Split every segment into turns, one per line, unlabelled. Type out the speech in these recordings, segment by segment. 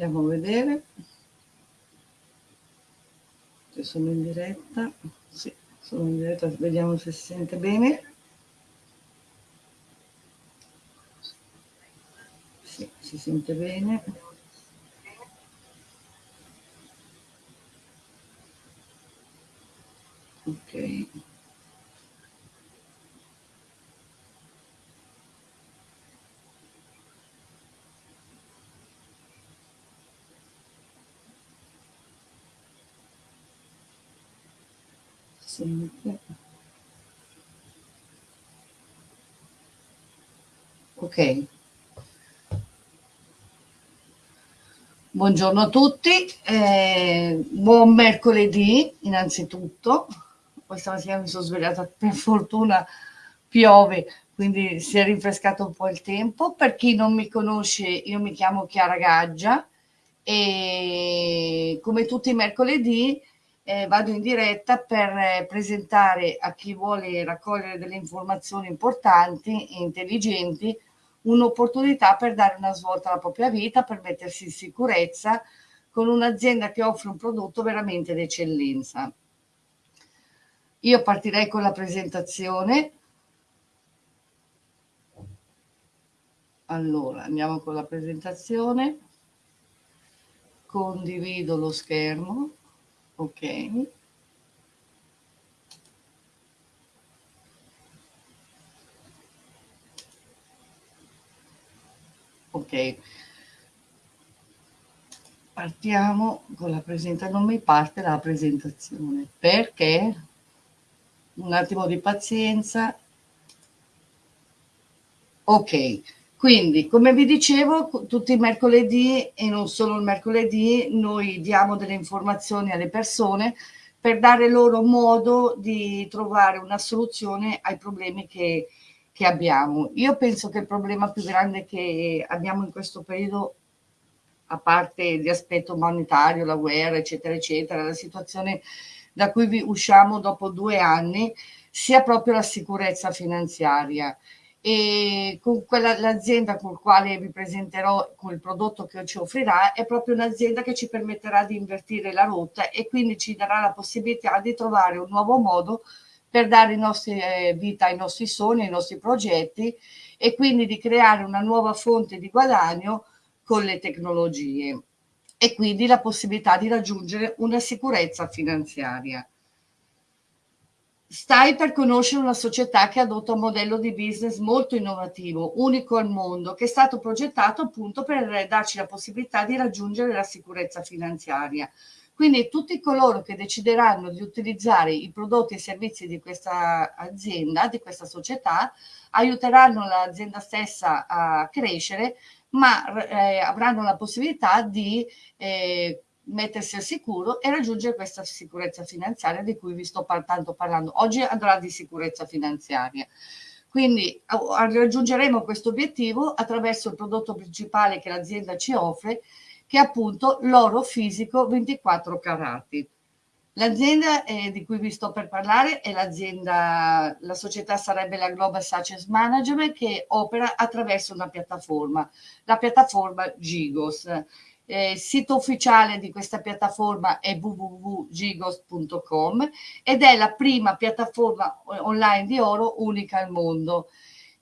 Andiamo a vedere se sono in diretta. Sì, sono in diretta, vediamo se si sente bene. Sì, si sente bene. Ok. Sente. Ok. Buongiorno a tutti, eh, buon mercoledì innanzitutto. Questa mattina mi sono svegliata, per fortuna piove, quindi si è rinfrescato un po' il tempo. Per chi non mi conosce, io mi chiamo Chiara Gaggia e come tutti i mercoledì eh, vado in diretta per eh, presentare a chi vuole raccogliere delle informazioni importanti e intelligenti un'opportunità per dare una svolta alla propria vita, per mettersi in sicurezza con un'azienda che offre un prodotto veramente d'eccellenza. Io partirei con la presentazione. Allora, andiamo con la presentazione. Condivido lo schermo ok. Ok. Partiamo con la presentazione non mi parte la presentazione perché? Un attimo di pazienza. Ok quindi, come vi dicevo, tutti i mercoledì e non solo il mercoledì, noi diamo delle informazioni alle persone per dare loro modo di trovare una soluzione ai problemi che, che abbiamo. Io penso che il problema più grande che abbiamo in questo periodo, a parte di aspetto monetario, la guerra, eccetera, eccetera, la situazione da cui usciamo dopo due anni, sia proprio la sicurezza finanziaria e con l'azienda con quale vi presenterò con il prodotto che ci offrirà è proprio un'azienda che ci permetterà di invertire la rotta e quindi ci darà la possibilità di trovare un nuovo modo per dare nostri, eh, vita ai nostri sogni, ai nostri progetti e quindi di creare una nuova fonte di guadagno con le tecnologie e quindi la possibilità di raggiungere una sicurezza finanziaria. Stai per conoscere una società che adotta un modello di business molto innovativo, unico al mondo, che è stato progettato appunto per darci la possibilità di raggiungere la sicurezza finanziaria. Quindi tutti coloro che decideranno di utilizzare i prodotti e servizi di questa azienda, di questa società, aiuteranno l'azienda stessa a crescere, ma eh, avranno la possibilità di eh, mettersi al sicuro e raggiungere questa sicurezza finanziaria di cui vi sto tanto parlando. Oggi andrà di sicurezza finanziaria. Quindi raggiungeremo questo obiettivo attraverso il prodotto principale che l'azienda ci offre, che è appunto l'oro fisico 24 carati. L'azienda eh, di cui vi sto per parlare è l'azienda, la società sarebbe la Global Success Management che opera attraverso una piattaforma, la piattaforma Gigos eh, il sito ufficiale di questa piattaforma è www.gigos.com ed è la prima piattaforma online di oro unica al mondo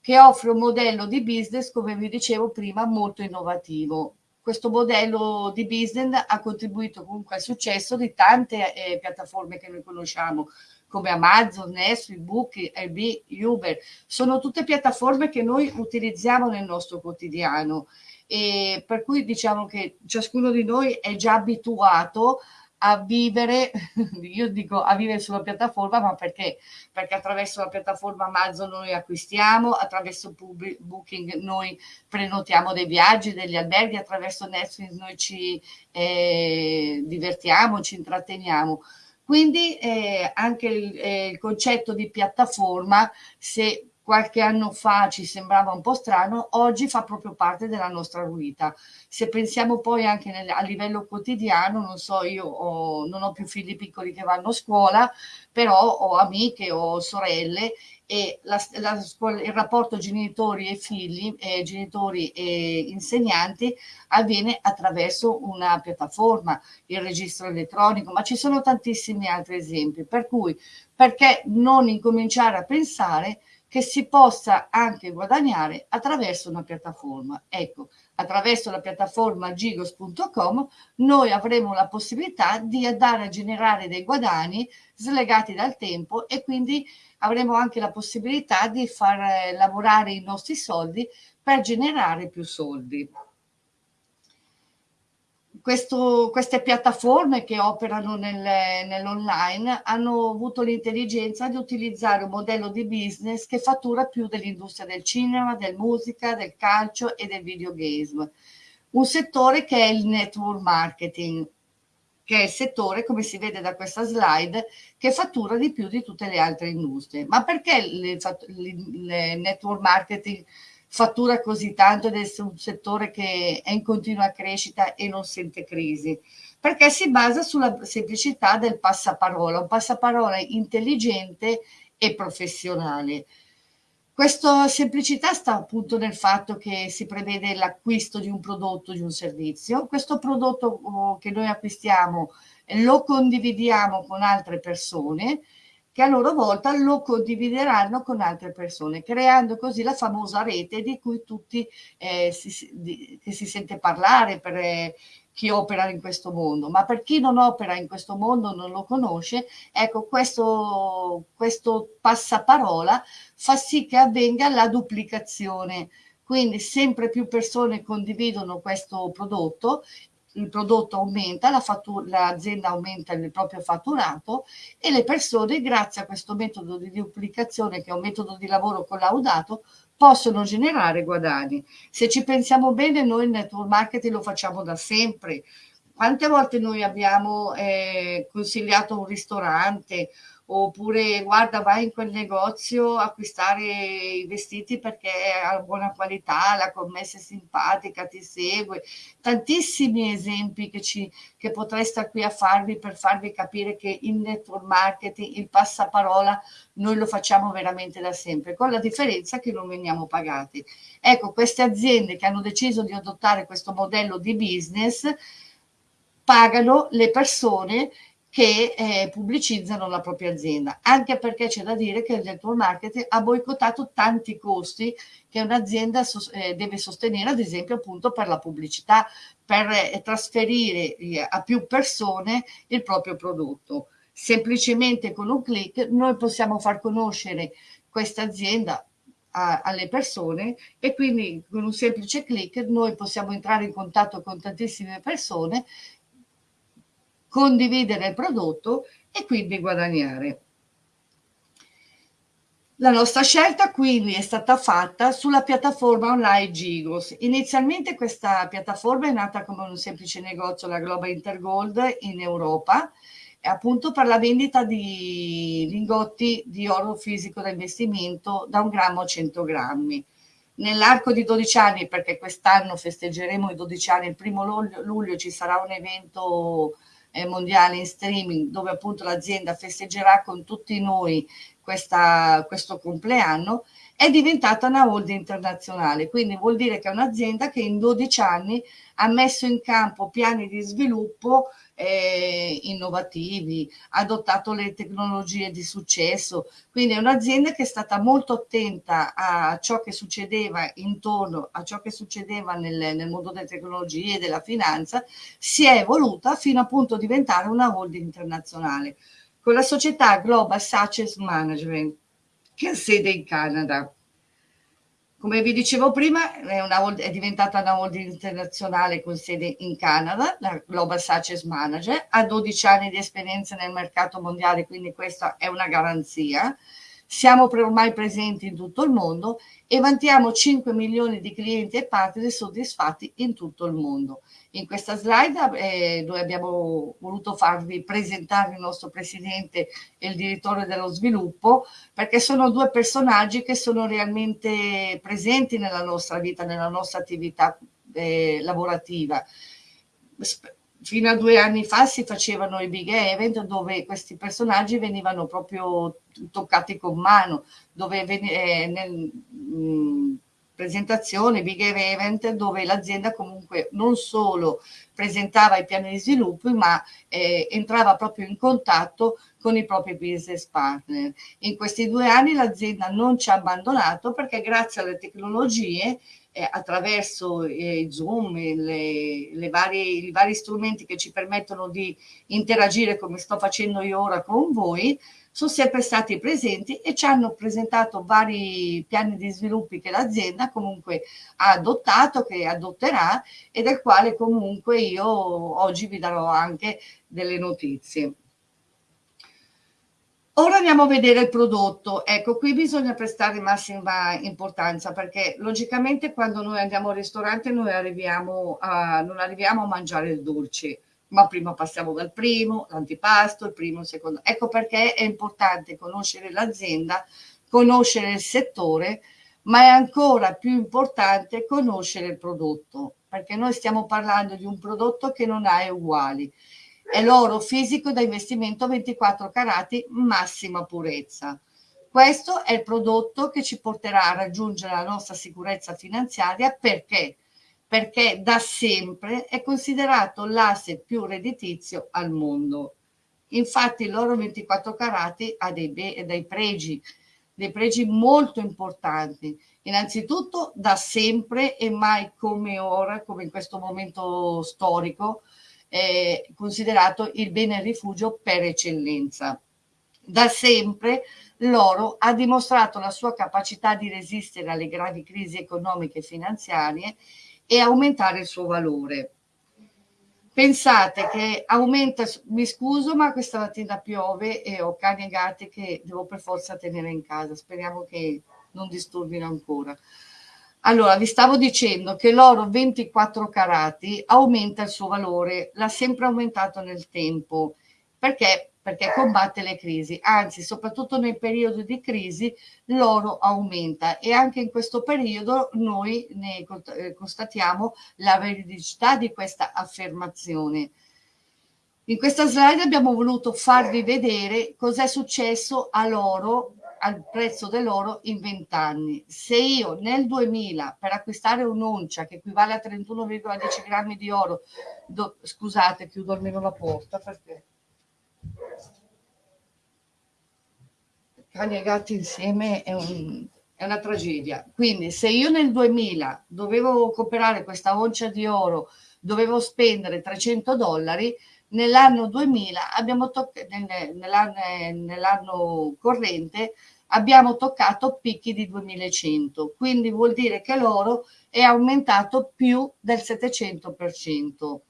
che offre un modello di business, come vi dicevo prima, molto innovativo. Questo modello di business ha contribuito comunque al successo di tante eh, piattaforme che noi conosciamo, come Amazon, Netflix, Booking, Airbnb, Uber. Sono tutte piattaforme che noi utilizziamo nel nostro quotidiano e per cui diciamo che ciascuno di noi è già abituato a vivere, io dico a vivere sulla piattaforma, ma perché? Perché attraverso la piattaforma Amazon noi acquistiamo, attraverso Booking noi prenotiamo dei viaggi, degli alberghi, attraverso Netflix noi ci eh, divertiamo, ci intratteniamo. Quindi eh, anche il, eh, il concetto di piattaforma, se qualche anno fa ci sembrava un po' strano, oggi fa proprio parte della nostra vita. Se pensiamo poi anche nel, a livello quotidiano, non so, io ho, non ho più figli piccoli che vanno a scuola, però ho amiche, ho sorelle e la, la, il rapporto genitori e figli, eh, genitori e insegnanti avviene attraverso una piattaforma, il registro elettronico, ma ci sono tantissimi altri esempi, per cui perché non incominciare a pensare che si possa anche guadagnare attraverso una piattaforma. Ecco, attraverso la piattaforma gigos.com noi avremo la possibilità di andare a generare dei guadagni slegati dal tempo e quindi avremo anche la possibilità di far eh, lavorare i nostri soldi per generare più soldi questo, queste piattaforme che operano nel, nell'online hanno avuto l'intelligenza di utilizzare un modello di business che fattura più dell'industria del cinema, del musica, del calcio e del videogame. Un settore che è il network marketing, che è il settore, come si vede da questa slide, che fattura di più di tutte le altre industrie. Ma perché il, network marketing fattura così tanto ed è un settore che è in continua crescita e non sente crisi? Perché si basa sulla semplicità del passaparola, un passaparola intelligente e professionale. Questa semplicità sta appunto nel fatto che si prevede l'acquisto di un prodotto, di un servizio. Questo prodotto oh, che noi acquistiamo lo condividiamo con altre persone che a loro volta lo condivideranno con altre persone, creando così la famosa rete di cui tutti eh, si, di, che si sente parlare per eh, chi opera in questo mondo, ma per chi non opera in questo mondo, non lo conosce, ecco questo, questo passaparola fa sì che avvenga la duplicazione. Quindi sempre più persone condividono questo prodotto il prodotto aumenta, l'azienda aumenta il proprio fatturato e le persone, grazie a questo metodo di duplicazione, che è un metodo di lavoro collaudato, possono generare guadagni. Se ci pensiamo bene, noi il network marketing lo facciamo da sempre. Quante volte noi abbiamo eh, consigliato un ristorante oppure guarda vai in quel negozio a acquistare i vestiti perché ha buona qualità, la commessa è simpatica, ti segue, tantissimi esempi che, ci, che potrei stare qui a farvi per farvi capire che il network marketing, il passaparola, noi lo facciamo veramente da sempre, con la differenza che non veniamo pagati. Ecco, queste aziende che hanno deciso di adottare questo modello di business pagano le persone che eh, pubblicizzano la propria azienda, anche perché c'è da dire che il network marketing ha boicottato tanti costi che un'azienda eh, deve sostenere, ad esempio appunto per la pubblicità, per eh, trasferire eh, a più persone il proprio prodotto. Semplicemente con un clic noi possiamo far conoscere questa azienda alle persone e quindi con un semplice clic noi possiamo entrare in contatto con tantissime persone condividere il prodotto e quindi guadagnare. La nostra scelta quindi è stata fatta sulla piattaforma online Gigos. Inizialmente questa piattaforma è nata come un semplice negozio, la Global Intergold in Europa, appunto per la vendita di lingotti di oro fisico da investimento da un grammo a 100 grammi. Nell'arco di 12 anni, perché quest'anno festeggeremo i 12 anni, il primo luglio, ci sarà un evento mondiale in streaming dove appunto l'azienda festeggerà con tutti noi questa, questo compleanno, è diventata una holding internazionale, quindi vuol dire che è un'azienda che in 12 anni ha messo in campo piani di sviluppo eh, innovativi, ha adottato le tecnologie di successo, quindi è un'azienda che è stata molto attenta a ciò che succedeva intorno a ciò che succedeva nel, nel mondo delle tecnologie e della finanza, si è evoluta fino appunto a diventare una holding internazionale con la società Global Success Management che ha sede in Canada. Come vi dicevo prima, è, una, è, diventata una holding internazionale con sede in Canada, la Global Success Manager, ha 12 anni di esperienza nel mercato mondiale, quindi questa è una garanzia. Siamo ormai presenti in tutto il mondo e vantiamo 5 milioni di clienti e partner soddisfatti in tutto il mondo. In questa slide eh, noi abbiamo voluto farvi presentare il nostro presidente e il direttore dello sviluppo perché sono due personaggi che sono realmente presenti nella nostra vita, nella nostra attività eh, lavorativa. Fino a due anni fa si facevano i big event dove questi personaggi venivano proprio toccati con mano, dove eh, nel, mh, mm, presentazione, big event, dove l'azienda comunque non solo presentava i piani di sviluppo, ma eh, entrava proprio in contatto con i propri business partner. In questi due anni l'azienda non ci ha abbandonato perché grazie alle tecnologie eh, attraverso eh, Zoom, le, le varie, i vari strumenti che ci permettono di interagire come sto facendo io ora con voi, sono sempre stati presenti e ci hanno presentato vari piani di sviluppo che l'azienda comunque ha adottato, che adotterà e del quale comunque io oggi vi darò anche delle notizie. Ora andiamo a vedere il prodotto. Ecco, qui bisogna prestare massima importanza perché logicamente quando noi andiamo al ristorante noi arriviamo a, non arriviamo a mangiare il dolce, ma prima passiamo dal primo, l'antipasto, il primo, il secondo. Ecco perché è importante conoscere l'azienda, conoscere il settore, ma è ancora più importante conoscere il prodotto, perché noi stiamo parlando di un prodotto che non ha uguali. È l'oro fisico da investimento 24 carati, massima purezza. Questo è il prodotto che ci porterà a raggiungere la nostra sicurezza finanziaria perché perché da sempre è considerato l'asset più redditizio al mondo. Infatti l'oro 24 carati ha dei, dei pregi, dei pregi molto importanti. Innanzitutto da sempre e mai come ora, come in questo momento storico, è considerato il bene rifugio per eccellenza. Da sempre l'oro ha dimostrato la sua capacità di resistere alle gravi crisi economiche e finanziarie e aumentare il suo valore. Pensate che aumenta, mi scuso ma questa mattina piove e ho cani e gatti che devo per forza tenere in casa, speriamo che non disturbino ancora. Allora, vi stavo dicendo che l'oro 24 carati aumenta il suo valore, l'ha sempre aumentato nel tempo, perché perché combatte le crisi, anzi soprattutto nei periodi di crisi l'oro aumenta e anche in questo periodo noi ne eh, constatiamo la veridicità di questa affermazione. In questa slide abbiamo voluto farvi vedere cos'è successo all'oro, al prezzo dell'oro in 20 anni. Se io nel 2000 per acquistare un'oncia che equivale a 31,10 grammi di oro, do, scusate chiudo almeno la porta perché cani gatti insieme è, un, è, una tragedia. Quindi se io nel 2000 dovevo comprare questa oncia di oro, dovevo spendere 300 dollari, nell'anno 2000 abbiamo toccato, nell'anno, nell'anno corrente abbiamo toccato picchi di 2100, quindi vuol dire che l'oro è aumentato più del 700%.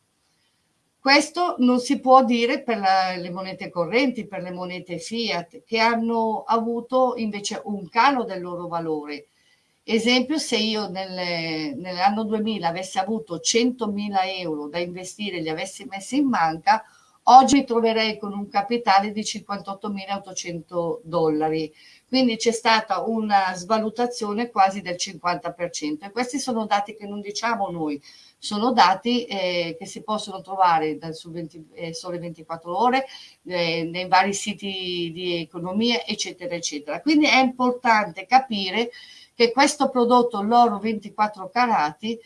Questo non si può dire per la, le monete correnti, per le monete fiat, che hanno avuto invece un calo del loro valore. Esempio, se io nel, nell'anno 2000 avessi avuto 100.000 euro da investire e li avessi messi in banca, oggi mi troverei con un capitale di 58.800 dollari. Quindi c'è stata una svalutazione quasi del 50%. E questi sono dati che non diciamo noi, sono dati eh, che si possono trovare dal su 20, eh, Sole 24 Ore, eh, nei vari siti di economia, eccetera, eccetera. Quindi è importante capire che questo prodotto, l'oro 24 carati,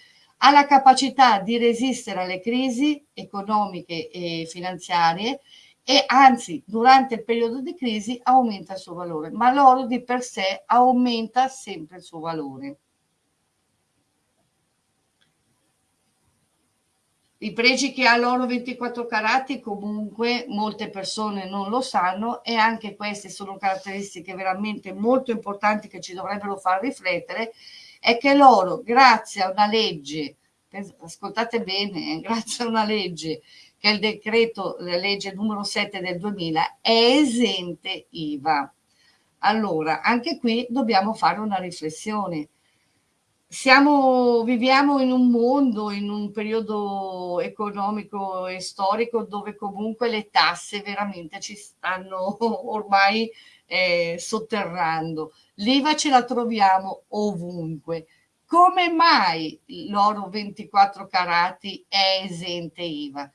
ha la capacità di resistere alle crisi economiche e finanziarie e anzi durante il periodo di crisi aumenta il suo valore, ma l'oro di per sé aumenta sempre il suo valore. I pregi che ha l'oro 24 carati comunque molte persone non lo sanno e anche queste sono caratteristiche veramente molto importanti che ci dovrebbero far riflettere è che l'oro grazie a una legge, ascoltate bene, eh, grazie a una legge che il decreto, legge numero 7 del 2000, è esente IVA. Allora, anche qui dobbiamo fare una riflessione siamo, viviamo in un mondo, in un periodo economico e storico dove comunque le tasse veramente ci stanno ormai eh, sotterrando. L'IVA ce la troviamo ovunque. Come mai l'oro 24 carati è esente IVA?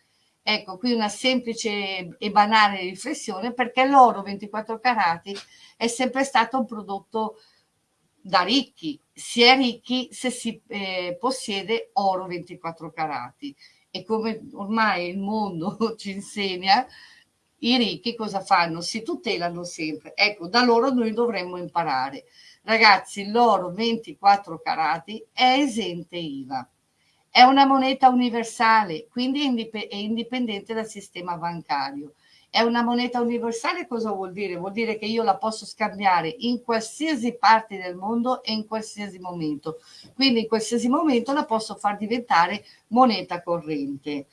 Ecco, qui una semplice e banale riflessione perché l'oro 24 carati è sempre stato un prodotto da ricchi, si è ricchi se si eh, possiede oro 24 carati e come ormai il mondo ci insegna, i ricchi cosa fanno? Si tutelano sempre. Ecco, da loro noi dovremmo imparare. Ragazzi, l'oro 24 carati è esente IVA. È una moneta universale, quindi è indipendente dal sistema bancario. È una moneta universale cosa vuol dire? Vuol dire che io la posso scambiare in qualsiasi parte del mondo e in qualsiasi momento. Quindi in qualsiasi momento la posso far diventare moneta corrente.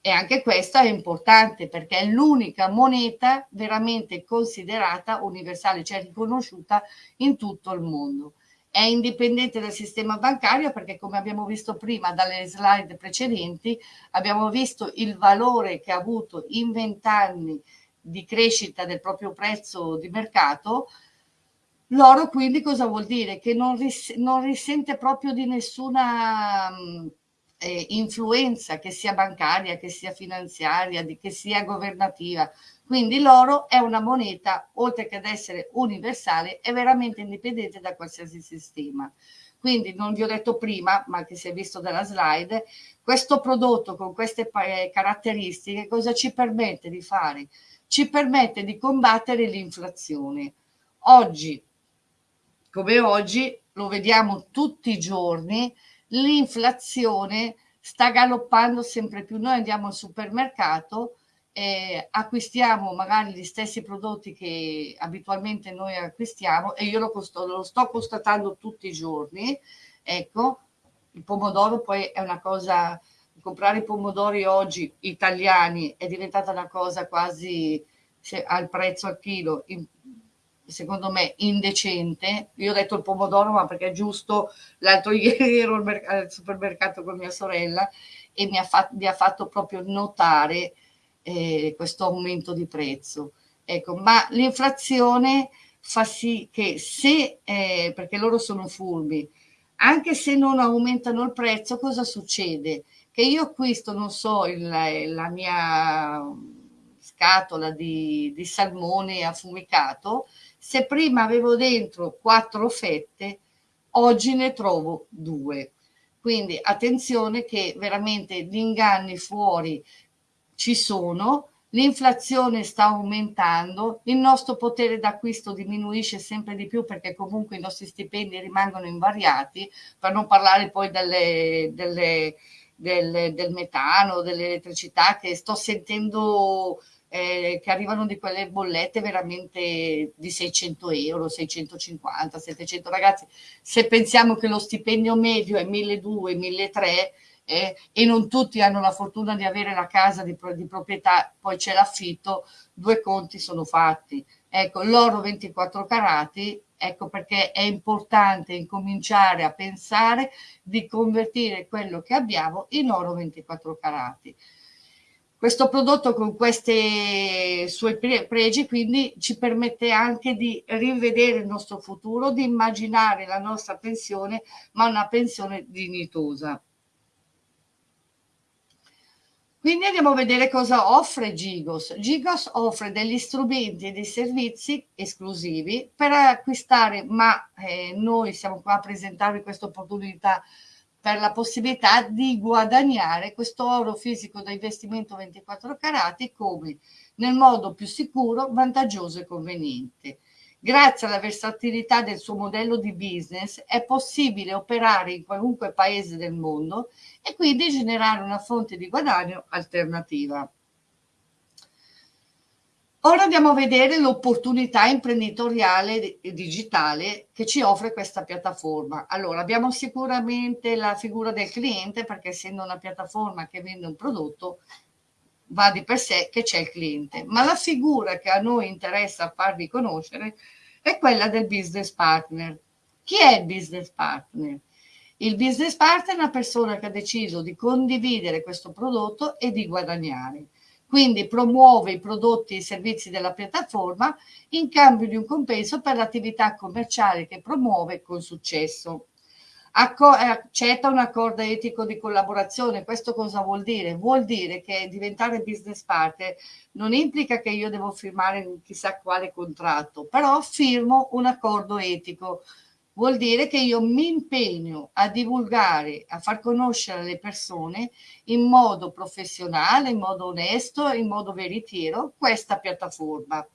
E anche questa è importante perché è l'unica moneta veramente considerata universale, cioè riconosciuta in tutto il mondo è indipendente dal sistema bancario perché come abbiamo visto prima dalle slide precedenti abbiamo visto il valore che ha avuto in vent'anni di crescita del proprio prezzo di mercato l'oro quindi cosa vuol dire? che non, ris non risente proprio di nessuna eh, influenza che sia bancaria, che sia finanziaria, di, che sia governativa quindi l'oro è una moneta, oltre che ad essere universale, è veramente indipendente da qualsiasi sistema. Quindi non vi ho detto prima, ma che si è visto dalla slide, questo prodotto con queste eh, caratteristiche cosa ci permette di fare? Ci permette di combattere l'inflazione. Oggi, come oggi, lo vediamo tutti i giorni, l'inflazione sta galoppando sempre più. Noi andiamo al supermercato, eh, acquistiamo magari gli stessi prodotti che abitualmente noi acquistiamo e io lo, costo, lo sto constatando tutti i giorni, ecco, il pomodoro poi è una cosa, comprare i pomodori oggi italiani è diventata una cosa quasi se, al prezzo al chilo, in, secondo me indecente. Io ho detto il pomodoro, ma perché è giusto, l'altro ieri ero al, al supermercato con mia sorella e mi ha, fatto, mi ha fatto proprio notare eh, questo aumento di prezzo. Ecco, ma l'inflazione fa sì che se, eh, perché loro sono furbi, anche se non aumentano il prezzo, cosa succede? Che io acquisto, non so, il, la mia scatola di, di salmone affumicato, se prima avevo dentro quattro fette, oggi ne trovo due. Quindi attenzione che veramente gli inganni fuori ci sono, l'inflazione sta aumentando, il nostro potere d'acquisto diminuisce sempre di più perché comunque i nostri stipendi rimangono invariati, per non parlare poi delle, delle, delle, del metano, dell'elettricità che sto sentendo eh, che arrivano di quelle bollette veramente di 600 euro, 650, 700 ragazzi. Se pensiamo che lo stipendio medio è 1200, 1300, eh, e non tutti hanno la fortuna di avere la casa di, di proprietà, poi c'è l'affitto, due conti sono fatti. Ecco, l'oro 24 carati, ecco perché è importante incominciare a pensare di convertire quello che abbiamo in oro 24 carati. Questo prodotto con questi suoi pregi quindi ci permette anche di rivedere il nostro futuro, di immaginare la nostra pensione, ma una pensione dignitosa. Quindi andiamo a vedere cosa offre Gigos. Gigos offre degli strumenti e dei servizi esclusivi per acquistare, ma eh, noi siamo qua a presentarvi questa opportunità per la possibilità di guadagnare questo oro fisico da investimento 24 carati come nel modo più sicuro, vantaggioso e conveniente. Grazie alla versatilità del suo modello di business è possibile operare in qualunque paese del mondo e quindi generare una fonte di guadagno alternativa. Ora andiamo a vedere l'opportunità imprenditoriale e digitale che ci offre questa piattaforma. Allora, abbiamo sicuramente la figura del cliente perché essendo una piattaforma che vende un prodotto, va di per sé che c'è il cliente, ma la figura che a noi interessa farvi conoscere è quella del business partner. Chi è il business partner? Il business partner è una persona che ha deciso di condividere questo prodotto e di guadagnare. Quindi promuove i prodotti e i servizi della piattaforma in cambio di un compenso per l'attività commerciale che promuove con successo. Acco accetta un accordo etico di collaborazione. Questo cosa vuol dire? Vuol dire che diventare business partner non implica che io devo firmare chissà quale contratto, però firmo un accordo etico. Vuol dire che io mi impegno a divulgare, a far conoscere le persone in modo professionale, in modo onesto, in modo veritiero questa piattaforma.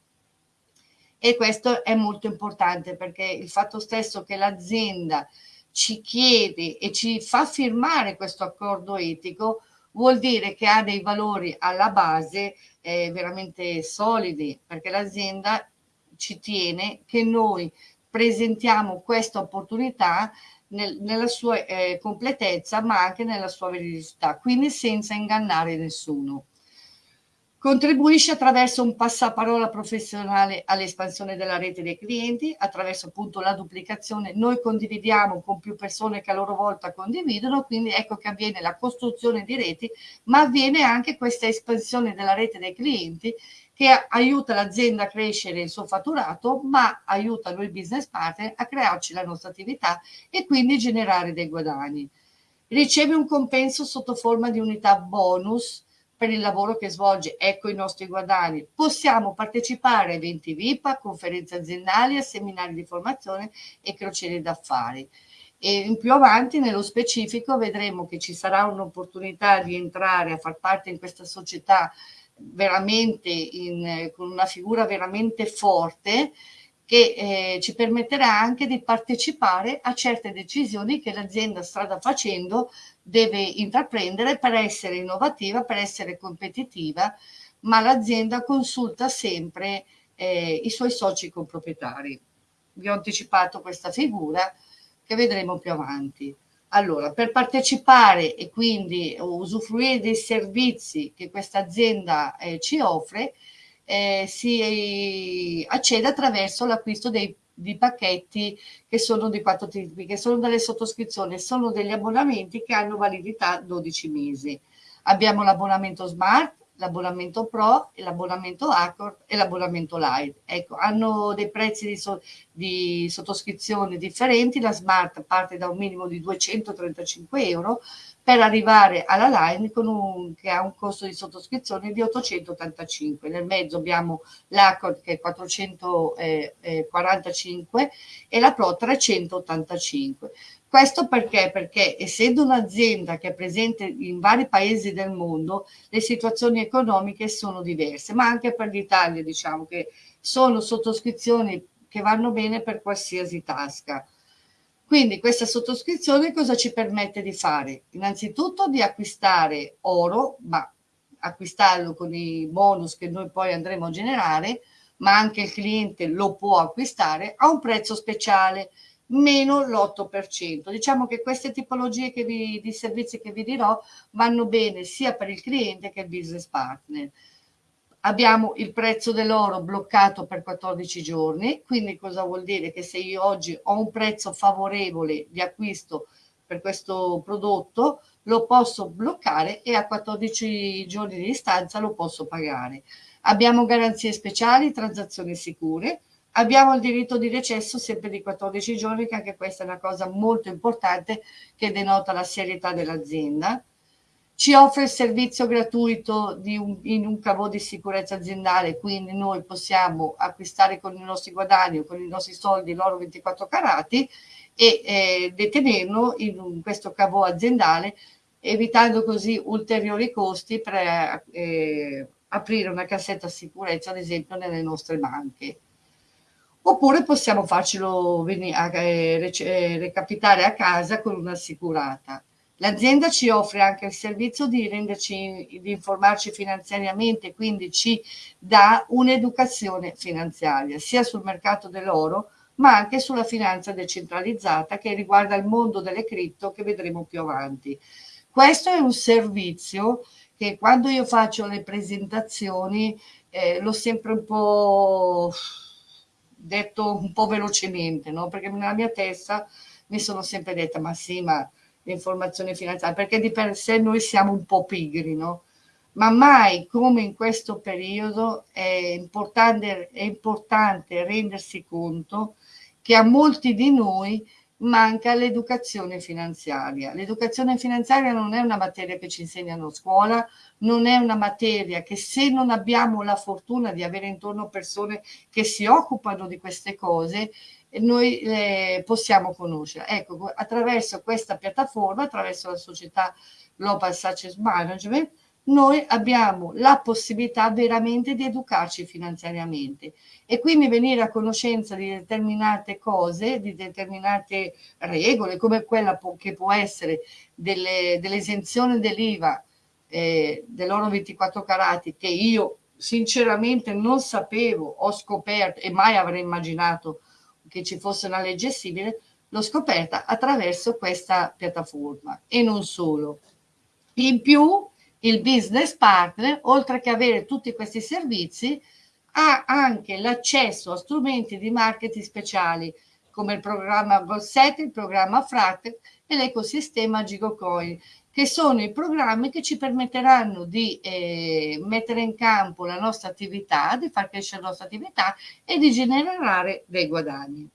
E questo è molto importante perché il fatto stesso che l'azienda ci chiede e ci fa firmare questo accordo etico vuol dire che ha dei valori alla base eh, veramente solidi perché l'azienda ci tiene che noi presentiamo questa opportunità nel, nella sua eh, completezza ma anche nella sua veridicità quindi senza ingannare nessuno Contribuisce attraverso un passaparola professionale all'espansione della rete dei clienti, attraverso appunto la duplicazione. Noi condividiamo con più persone che a loro volta condividono, quindi ecco che avviene la costruzione di reti, ma avviene anche questa espansione della rete dei clienti che aiuta l'azienda a crescere il suo fatturato, ma aiuta noi business partner a crearci la nostra attività e quindi generare dei guadagni. Riceve un compenso sotto forma di unità bonus per il lavoro che svolge, ecco i nostri guadagni. Possiamo partecipare a eventi VIP, a conferenze aziendali, a seminari di formazione e crociere d'affari. E più avanti, nello specifico, vedremo che ci sarà un'opportunità di entrare a far parte in questa società veramente in, con una figura veramente forte che eh, ci permetterà anche di partecipare a certe decisioni che l'azienda strada facendo deve intraprendere per essere innovativa, per essere competitiva, ma l'azienda consulta sempre eh, i suoi soci comproprietari. Vi ho anticipato questa figura che vedremo più avanti. Allora, per partecipare e quindi usufruire dei servizi che questa azienda eh, ci offre, eh, si accede attraverso l'acquisto di pacchetti che sono di quattro tipi, che sono delle sottoscrizioni, sono degli abbonamenti che hanno validità 12 mesi. Abbiamo l'abbonamento Smart, l'abbonamento Pro, l'abbonamento Accord e l'abbonamento Light. Ecco, hanno dei prezzi di, so, di, sottoscrizione differenti, la Smart parte da un minimo di 235 euro per arrivare alla Line un, che ha un costo di sottoscrizione di 885. Nel mezzo abbiamo l'Accord che è 445 e la Pro 385. Questo perché? Perché essendo un'azienda che è presente in vari paesi del mondo, le situazioni economiche sono diverse, ma anche per l'Italia diciamo che sono sottoscrizioni che vanno bene per qualsiasi tasca. Quindi questa sottoscrizione cosa ci permette di fare? Innanzitutto di acquistare oro, ma acquistarlo con i bonus che noi poi andremo a generare, ma anche il cliente lo può acquistare a un prezzo speciale, meno l'8%. Diciamo che queste tipologie che vi, di servizi che vi dirò vanno bene sia per il cliente che il business partner. Abbiamo il prezzo dell'oro bloccato per 14 giorni, quindi cosa vuol dire? Che se io oggi ho un prezzo favorevole di acquisto per questo prodotto, lo posso bloccare e a 14 giorni di distanza lo posso pagare. Abbiamo garanzie speciali, transazioni sicure, abbiamo il diritto di recesso sempre di 14 giorni, che anche questa è una cosa molto importante che denota la serietà dell'azienda ci offre il servizio gratuito un, in un cavo di sicurezza aziendale, quindi noi possiamo acquistare con i nostri guadagni o con i nostri soldi l'oro 24 carati e eh, detenerlo in un, questo cavo aziendale, evitando così ulteriori costi per eh, aprire una cassetta sicurezza, ad esempio, nelle nostre banche. Oppure possiamo farcelo eh, eh, recapitare a casa con un'assicurata. L'azienda ci offre anche il servizio di renderci, di informarci finanziariamente, quindi ci dà un'educazione finanziaria, sia sul mercato dell'oro, ma anche sulla finanza decentralizzata che riguarda il mondo delle cripto che vedremo più avanti. Questo è un servizio che quando io faccio le presentazioni eh, l'ho sempre un po' detto un po' velocemente, no? perché nella mia testa mi sono sempre detta, ma sì, ma l'informazione finanziaria, perché di per sé noi siamo un po' pigri, no? Ma mai come in questo periodo è importante, è importante rendersi conto che a molti di noi manca l'educazione finanziaria. L'educazione finanziaria non è una materia che ci insegnano a scuola, non è una materia che se non abbiamo la fortuna di avere intorno persone che si occupano di queste cose, noi eh, possiamo conoscere. Ecco, attraverso questa piattaforma, attraverso la società Global Success Management, noi abbiamo la possibilità veramente di educarci finanziariamente e quindi venire a conoscenza di determinate cose, di determinate regole, come quella che può essere dell'esenzione dell'IVA eh, dell'oro 24 carati, che io sinceramente non sapevo, ho scoperto e mai avrei immaginato che ci fosse una legge simile, l'ho scoperta attraverso questa piattaforma e non solo. In più, il business partner, oltre che avere tutti questi servizi, ha anche l'accesso a strumenti di marketing speciali come il programma Golset, il programma Fract e l'ecosistema GigoCoin, che sono i programmi che ci permetteranno di eh, mettere in campo la nostra attività, di far crescere la nostra attività e di generare dei guadagni.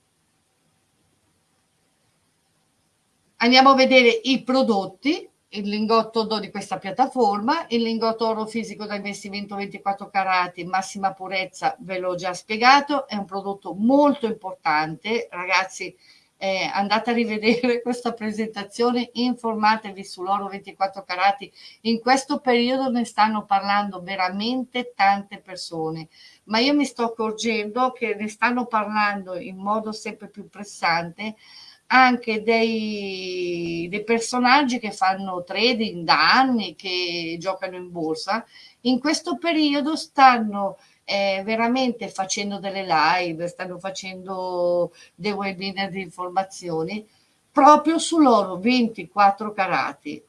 Andiamo a vedere i prodotti il lingotto d'oro di questa piattaforma, il lingotto oro fisico da investimento 24 carati, massima purezza, ve l'ho già spiegato, è un prodotto molto importante, ragazzi eh, andate a rivedere questa presentazione, informatevi sull'oro 24 carati, in questo periodo ne stanno parlando veramente tante persone, ma io mi sto accorgendo che ne stanno parlando in modo sempre più pressante anche dei, dei, personaggi che fanno trading da anni, che giocano in borsa, in questo periodo stanno eh, veramente facendo delle live, stanno facendo dei webinar di informazioni proprio sull'oro 24 carati.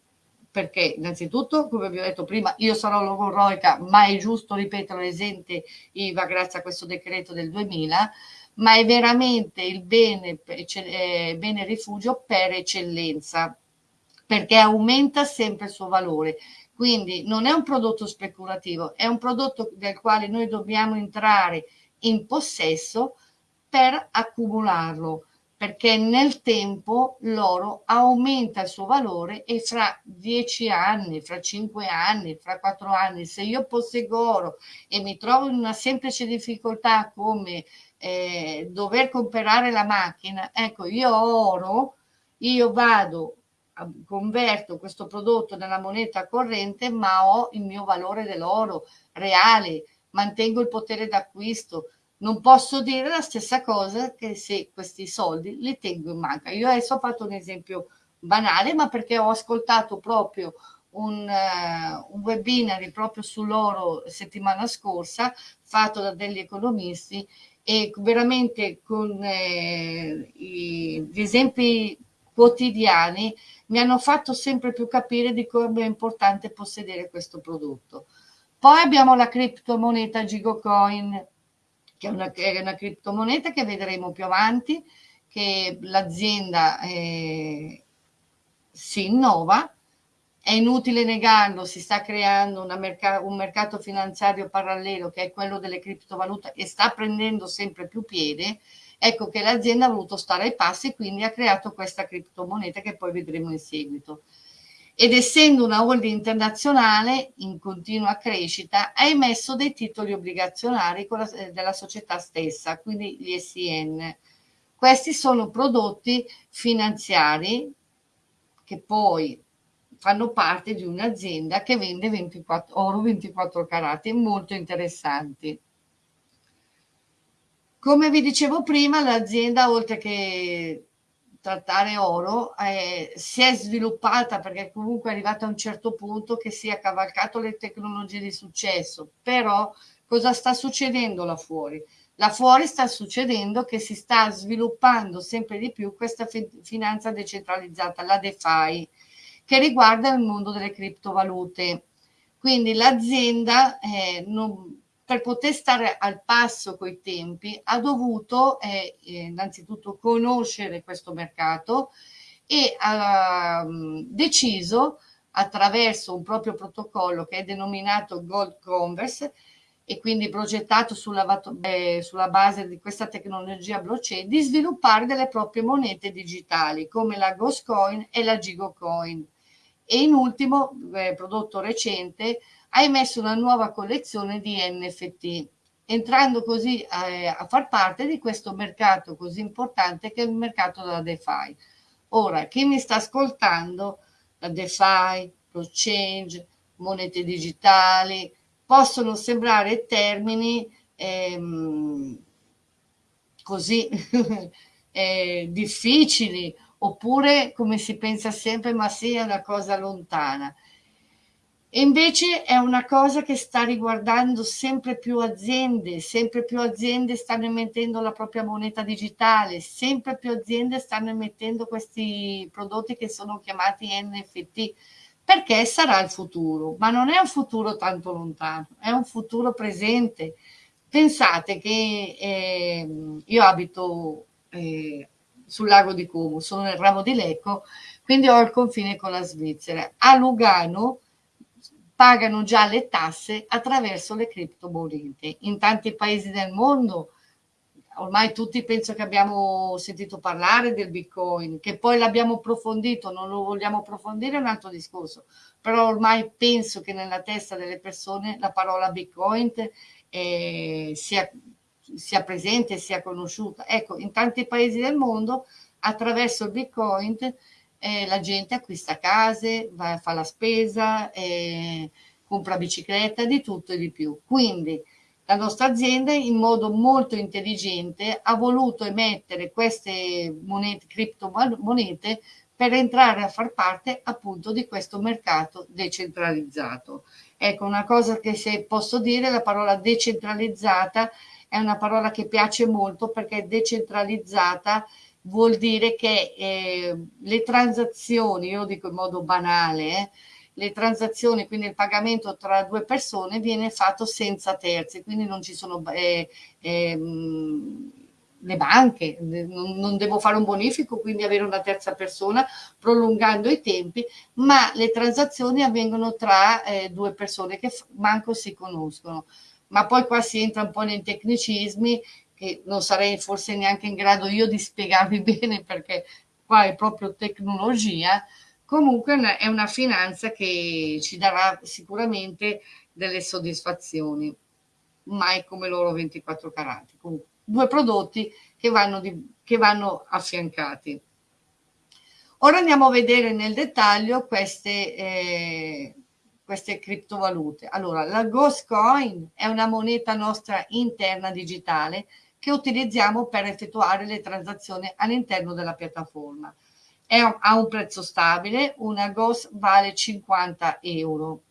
Perché innanzitutto, come vi ho detto prima, io sarò logorroica, ma è giusto ripetere l'esente IVA grazie a questo decreto del 2000, ma è veramente il bene, eh, bene rifugio per eccellenza, perché aumenta sempre il suo valore. Quindi non è un prodotto speculativo, è un prodotto del quale noi dobbiamo entrare in possesso per accumularlo, perché nel tempo l'oro aumenta il suo valore e fra dieci anni, fra cinque anni, fra quattro anni, se io posseggo oro e mi trovo in una semplice difficoltà come eh, dover comprare la macchina, ecco, io ho oro, io vado, converto questo prodotto nella moneta corrente, ma ho il mio valore dell'oro reale, mantengo il potere d'acquisto. Non posso dire la stessa cosa che se questi soldi li tengo in banca. Io adesso ho fatto un esempio banale, ma perché ho ascoltato proprio un, uh, un webinar proprio sull'oro settimana scorsa fatto da degli economisti e veramente con eh, gli esempi quotidiani mi hanno fatto sempre più capire di come è importante possedere questo prodotto. Poi abbiamo la criptomoneta Gigocoin, che è una, è una criptomoneta che vedremo più avanti, che l'azienda eh, si innova è inutile negarlo, si sta creando merc- un mercato finanziario parallelo che è quello delle criptovalute e sta prendendo sempre più piede, ecco che l'azienda ha voluto stare ai passi e quindi ha creato questa criptomoneta che poi vedremo in seguito. Ed essendo una holding internazionale in continua crescita, ha emesso dei titoli obbligazionari la, eh, della società stessa, quindi gli SIN. Questi sono prodotti finanziari che poi fanno parte di un'azienda che vende 24, oro 24 carati, molto interessanti. Come vi dicevo prima, l'azienda, oltre che trattare oro, eh, si è sviluppata perché comunque è arrivata a un certo punto che si è cavalcato le tecnologie di successo. Però cosa sta succedendo là fuori? Là fuori sta succedendo che si sta sviluppando sempre di più questa finanza decentralizzata, la DeFi, che riguarda il mondo delle criptovalute. Quindi l'azienda eh, per poter stare al passo coi tempi, ha dovuto eh, innanzitutto conoscere questo mercato e ha um, deciso attraverso un proprio protocollo che è denominato Gold Converse e quindi progettato sulla, eh, sulla, base di questa tecnologia blockchain, di sviluppare delle proprie monete digitali come la Ghost Coin e la Gigo Coin. E in ultimo, eh, prodotto recente, ha emesso una nuova collezione di NFT, entrando così eh, a far parte di questo mercato così importante che è il mercato della DeFi. Ora, chi mi sta ascoltando, la DeFi, blockchain, monete digitali, possono sembrare termini ehm, così eh, difficili oppure come si pensa sempre ma sia una cosa lontana. E invece è una cosa che sta riguardando sempre più aziende, sempre più aziende stanno emettendo la propria moneta digitale, sempre più aziende stanno emettendo questi prodotti che sono chiamati NFT perché sarà il futuro, ma non è un futuro tanto lontano, è un futuro presente. Pensate che eh, io abito eh, sul lago di Como, sono nel ramo di Lecco, quindi ho il confine con la Svizzera. A Lugano pagano già le tasse attraverso le criptomonete. In tanti paesi del mondo ormai tutti penso che abbiamo sentito parlare del Bitcoin, che poi l'abbiamo approfondito, non lo vogliamo approfondire, è un altro discorso, però ormai penso che nella testa delle persone la parola Bitcoin eh, sia, sia presente, sia conosciuta. Ecco, in tanti paesi del mondo attraverso il Bitcoin eh, la gente acquista case, va, fa la spesa, eh, compra bicicletta, di tutto e di più. Quindi la nostra azienda in modo molto intelligente ha voluto emettere queste monete, criptomonete per entrare a far parte appunto di questo mercato decentralizzato. Ecco, una cosa che se posso dire, la parola decentralizzata è una parola che piace molto perché decentralizzata vuol dire che eh, le transazioni, io dico in modo banale, eh, le transazioni, quindi il pagamento tra due persone viene fatto senza terzi, quindi non ci sono eh, eh, le banche, non, non, devo fare un bonifico, quindi avere una terza persona prolungando i tempi, ma le transazioni avvengono tra eh, due persone che manco si conoscono. Ma poi qua si entra un po' nei tecnicismi che non sarei forse neanche in grado io di spiegarvi bene perché qua è proprio tecnologia, Comunque è una finanza che ci darà sicuramente delle soddisfazioni, mai come loro 24 carati. Comunque, due prodotti che vanno, di, che vanno affiancati. Ora andiamo a vedere nel dettaglio queste, eh, queste criptovalute. Allora, la Ghost Coin è una moneta nostra interna digitale che utilizziamo per effettuare le transazioni all'interno della piattaforma è, ha un prezzo stabile, una GOS vale 50 euro,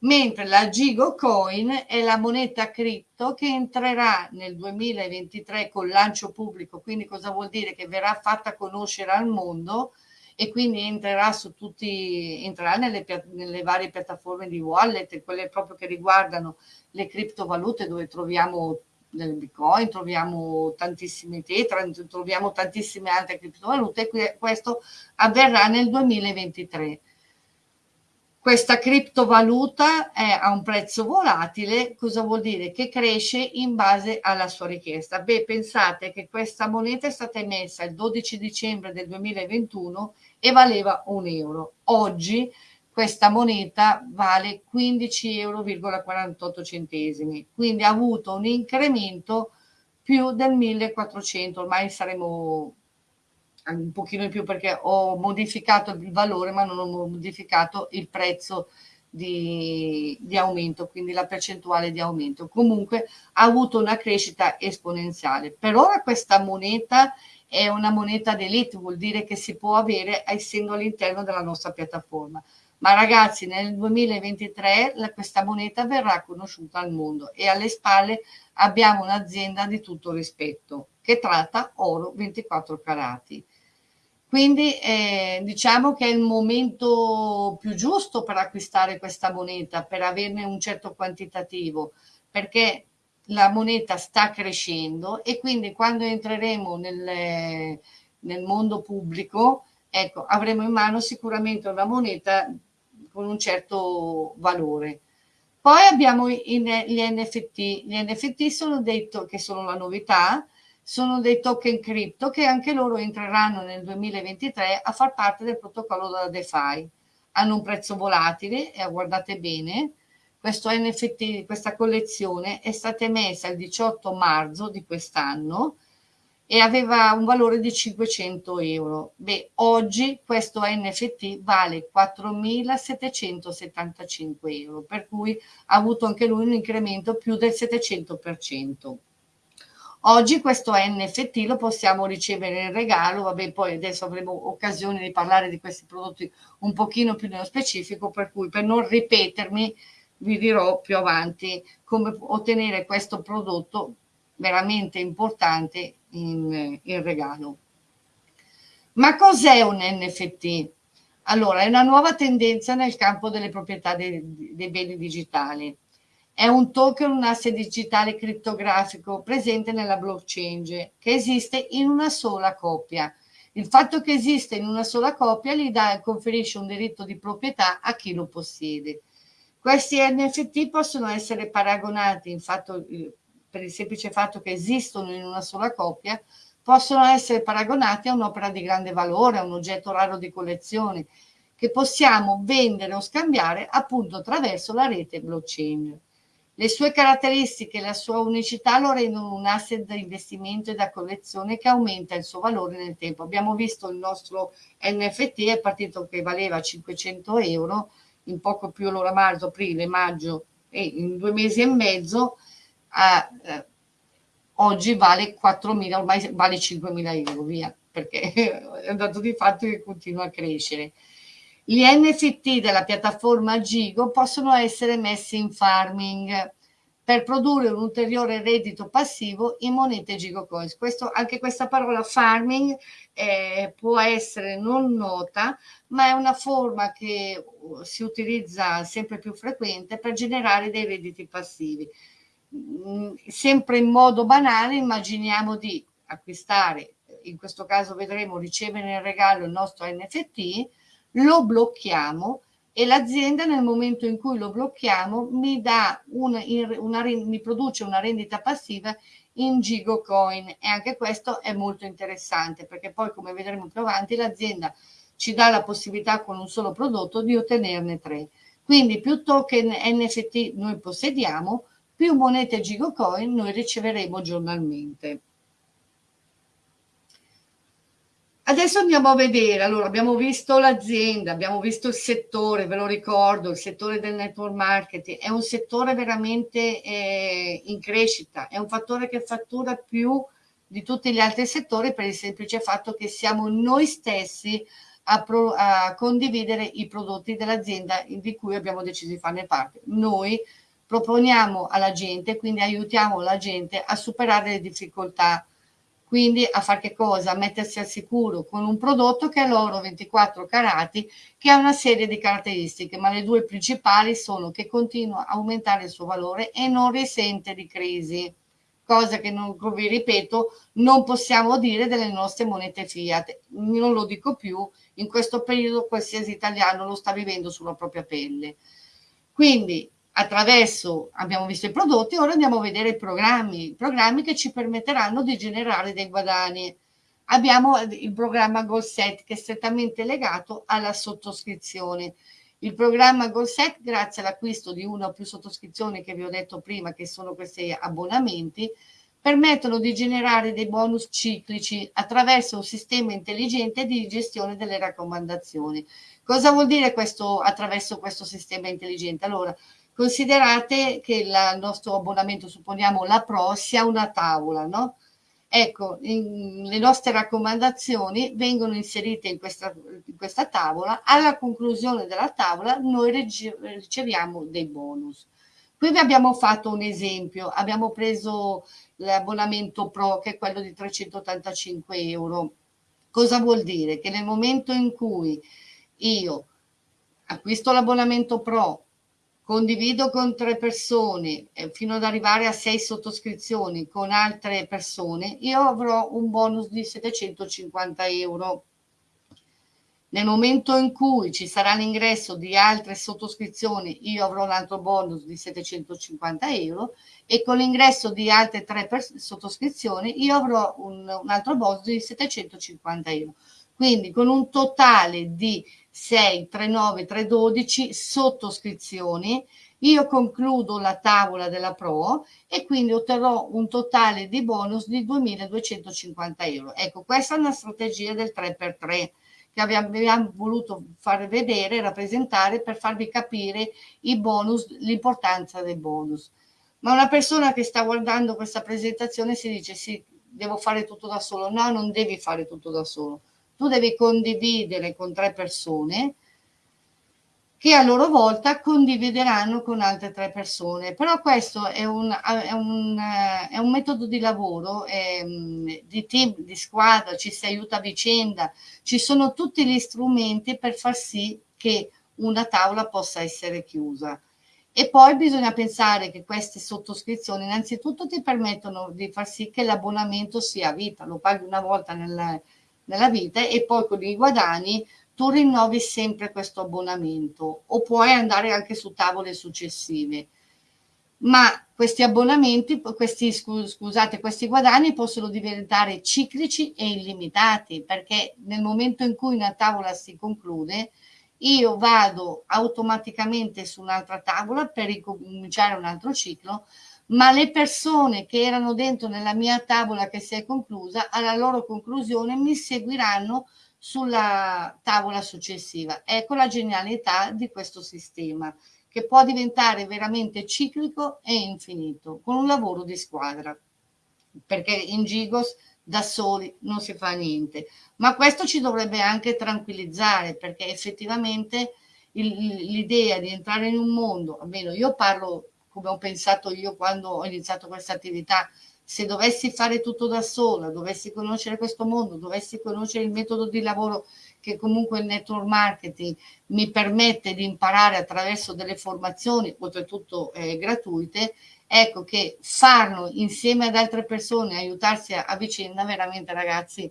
mentre la Gigo Coin è la moneta cripto che entrerà nel 2023 col lancio pubblico, quindi cosa vuol dire? Che verrà fatta conoscere al mondo e quindi entrerà su tutti, entrerà nelle, nelle varie piattaforme di wallet, quelle proprio che riguardano le criptovalute dove troviamo del Bitcoin, troviamo tantissime tetra, troviamo tantissime altre criptovalute e questo avverrà nel 2023. Questa criptovaluta è a un prezzo volatile, cosa vuol dire? Che cresce in base alla sua richiesta. Beh, pensate che questa moneta è stata emessa il 12 dicembre del 2021 e valeva un euro. Oggi questa moneta vale 15,48 euro quindi ha avuto un incremento più del 1400, ormai saremo un pochino in più perché ho modificato il valore ma non ho modificato il prezzo di, di, aumento, quindi la percentuale di aumento. Comunque ha avuto una crescita esponenziale. Per ora questa moneta è una moneta d'elite, vuol dire che si può avere essendo all'interno della nostra piattaforma ma ragazzi nel 2023 la, questa moneta verrà conosciuta al mondo e alle spalle abbiamo un'azienda di tutto rispetto che tratta oro 24 carati. Quindi eh, diciamo che è il momento più giusto per acquistare questa moneta, per averne un certo quantitativo, perché la moneta sta crescendo e quindi quando entreremo nel, nel mondo pubblico, ecco, avremo in mano sicuramente una moneta con un certo valore. Poi abbiamo gli NFT. Gli NFT sono detto che sono la novità, sono dei token cripto che anche loro entreranno nel 2023 a far parte del protocollo della DeFi. Hanno un prezzo volatile e guardate bene, questo NFT, questa collezione è stata emessa il 18 marzo di quest'anno e aveva un valore di 500 euro. Beh, oggi questo NFT vale 4.775 euro, per cui ha avuto anche lui un incremento più del 700%. Oggi questo NFT lo possiamo ricevere in regalo, vabbè poi adesso avremo occasione di parlare di questi prodotti un pochino più nello specifico, per cui per non ripetermi vi dirò più avanti come ottenere questo prodotto veramente importante in, in regalo. Ma cos'è un NFT? Allora, è una nuova tendenza nel campo delle proprietà dei, dei beni digitali è un token, un asset digitale criptografico presente nella blockchain che esiste in una sola coppia. Il fatto che esiste in una sola coppia gli dà conferisce un diritto di proprietà a chi lo possiede. Questi NFT possono essere paragonati, in fatto, per il semplice fatto che esistono in una sola coppia, possono essere paragonati a un'opera di grande valore, a un oggetto raro di collezione, che possiamo vendere o scambiare appunto attraverso la rete blockchain. Le sue caratteristiche e la sua unicità lo rendono un asset da investimento e da collezione che aumenta il suo valore nel tempo. Abbiamo visto il nostro NFT, è partito che valeva 500 euro, in poco più l'ora marzo, aprile, maggio e in due mesi e mezzo, eh, oggi vale 4.000, ormai vale 5.000 euro, via, perché è un dato di fatto che continua a crescere. Gli NFT della piattaforma Gigo possono essere messi in farming per produrre un ulteriore reddito passivo in monete Gigo Coins. Questo, anche questa parola farming eh, può essere non nota, ma è una forma che si utilizza sempre più frequente per generare dei redditi passivi. Mm, sempre in modo banale immaginiamo di acquistare, in questo caso vedremo ricevere in regalo il nostro NFT, lo blocchiamo e l'azienda nel momento in cui lo blocchiamo mi, una, una, mi produce una rendita passiva in Gigo Coin e anche questo è molto interessante perché poi come vedremo più avanti l'azienda ci dà la possibilità con un solo prodotto di ottenerne tre. Quindi più token NFT noi possediamo, più monete Gigo Coin noi riceveremo giornalmente. Adesso andiamo a vedere, allora abbiamo visto l'azienda, abbiamo visto il settore, ve lo ricordo, il settore del network marketing, è un settore veramente eh, in crescita, è un fattore che fattura più di tutti gli altri settori per il semplice fatto che siamo noi stessi a, pro, a condividere i prodotti dell'azienda di cui abbiamo deciso di farne parte. Noi proponiamo alla gente, quindi aiutiamo la gente a superare le difficoltà quindi a fare che cosa? A mettersi al sicuro con un prodotto che è l'oro 24 carati che ha una serie di caratteristiche, ma le due principali sono che continua a aumentare il suo valore e non risente di crisi, cosa che non vi ripeto non possiamo dire delle nostre monete fiat, non lo dico più, in questo periodo qualsiasi italiano lo sta vivendo sulla propria pelle. Quindi attraverso, abbiamo visto i prodotti, ora andiamo a vedere i programmi, programmi che ci permetteranno di generare dei guadagni. Abbiamo il programma GoalSet che è strettamente legato alla sottoscrizione. Il programma GoalSet, grazie all'acquisto di una o più sottoscrizioni che vi ho detto prima, che sono questi abbonamenti, permettono di generare dei bonus ciclici attraverso un sistema intelligente di gestione delle raccomandazioni. Cosa vuol dire questo attraverso questo sistema intelligente? Allora, Considerate che il nostro abbonamento, supponiamo la Pro, sia una tavola, no? Ecco, in, le nostre raccomandazioni vengono inserite in questa, in questa tavola, alla conclusione della tavola noi riceviamo dei bonus. Qui vi abbiamo fatto un esempio, abbiamo preso l'abbonamento Pro che è quello di 385 euro Cosa vuol dire? Che nel momento in cui io acquisto l'abbonamento Pro, condivido con tre persone eh, fino ad arrivare a sei sottoscrizioni con altre persone, io avrò un bonus di 750 euro. Nel momento in cui ci sarà l'ingresso di altre sottoscrizioni, io avrò un altro bonus di 750 euro e con l'ingresso di altre tre sottoscrizioni io avrò un, un altro bonus di 750 euro. Quindi con un totale di 6, 3, 9, 3, 12 sottoscrizioni io concludo la tavola della Pro e quindi otterrò un totale di bonus di 2.250 euro. Ecco, questa è una strategia del 3x3 che abbiamo, abbiamo voluto far vedere rappresentare per farvi capire i bonus, l'importanza dei bonus. Ma una persona che sta guardando questa presentazione si dice sì, devo fare tutto da solo. No, non devi fare tutto da solo. Tu devi condividere con tre persone che a loro volta condivideranno con altre tre persone. Però questo è un, è un, è un metodo di lavoro, è, di team, di squadra, ci si aiuta a vicenda, ci sono tutti gli strumenti per far sì che una tavola possa essere chiusa. E poi bisogna pensare che queste sottoscrizioni innanzitutto ti permettono di far sì che l'abbonamento sia a vita, lo paghi una volta nella, nella vita e poi con i guadagni tu rinnovi sempre questo abbonamento o puoi andare anche su tavole successive. Ma questi abbonamenti, questi, scusate, questi guadagni possono diventare ciclici e illimitati perché nel momento in cui una tavola si conclude, io vado automaticamente su un'altra tavola per ricominciare un altro ciclo, ma le persone che erano dentro nella mia tavola che si è conclusa, alla loro conclusione mi seguiranno sulla tavola successiva. Ecco la genialità di questo sistema che può diventare veramente ciclico e infinito con un lavoro di squadra perché in Gigos da soli non si fa niente ma questo ci dovrebbe anche tranquillizzare perché effettivamente l'idea di entrare in un mondo almeno io parlo come ho pensato io quando ho iniziato questa attività se dovessi fare tutto da sola, dovessi conoscere questo mondo, dovessi conoscere il metodo di lavoro che comunque il network marketing mi permette di imparare attraverso delle formazioni, oltretutto eh, gratuite, ecco che farlo insieme ad altre persone, aiutarsi a, a vicenda, veramente ragazzi,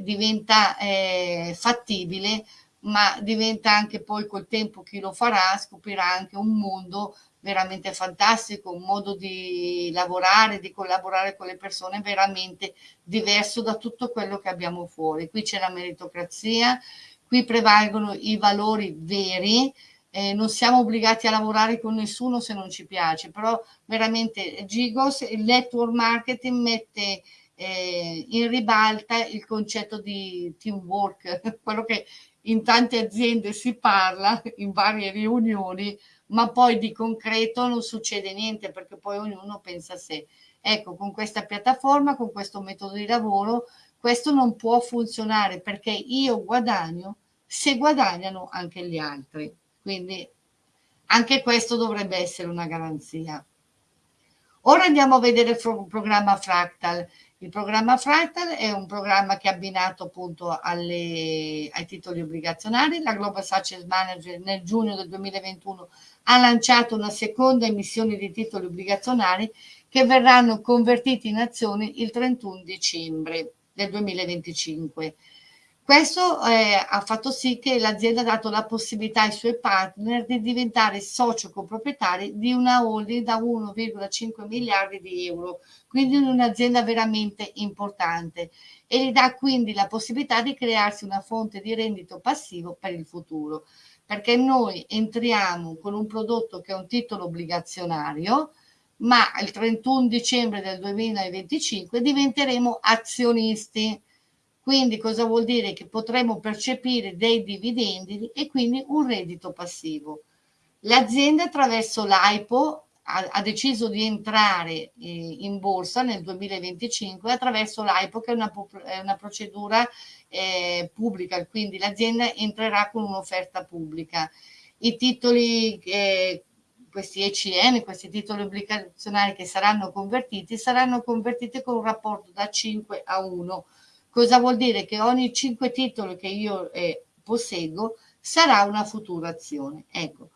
diventa eh, fattibile, ma diventa anche poi col tempo chi lo farà scoprirà anche un mondo veramente fantastico, un modo di lavorare, di collaborare con le persone veramente diverso da tutto quello che abbiamo fuori. Qui c'è la meritocrazia, qui prevalgono i valori veri, eh, non siamo obbligati a lavorare con nessuno se non ci piace, però veramente Gigos, il network marketing mette eh, in ribalta il concetto di teamwork, quello che in tante aziende si parla in varie riunioni, ma poi di concreto non succede niente perché poi ognuno pensa a sé. Ecco, con questa piattaforma, con questo metodo di lavoro, questo non può funzionare perché io guadagno se guadagnano anche gli altri. Quindi anche questo dovrebbe essere una garanzia. Ora andiamo a vedere il programma Fractal. Il programma Fractal è un programma che è abbinato appunto alle, ai titoli obbligazionari. La Global Success Manager nel giugno del 2021 ha lanciato una seconda emissione di titoli obbligazionari che verranno convertiti in azioni il 31 dicembre del 2025. Questo eh, ha fatto sì che l'azienda ha dato la possibilità ai suoi partner di diventare socio coproprietari di una holding da 1,5 miliardi di euro, quindi un'azienda veramente importante. E gli dà quindi la possibilità di crearsi una fonte di reddito passivo per il futuro, perché noi entriamo con un prodotto che è un titolo obbligazionario, ma il 31 dicembre del 2025 diventeremo azionisti quindi cosa vuol dire? Che potremo percepire dei dividendi e quindi un reddito passivo. L'azienda attraverso l'AIPO ha, deciso di entrare eh, in borsa nel 2025 attraverso l'AIPO che è una, una procedura eh, pubblica, quindi l'azienda entrerà con un'offerta pubblica. I titoli, eh, questi ECN, questi titoli obbligazionari che saranno convertiti, saranno convertiti con un rapporto da 5 a 1 Cosa vuol dire? Che ogni 5 titoli che io eh, posseggo sarà una futura azione. Ecco.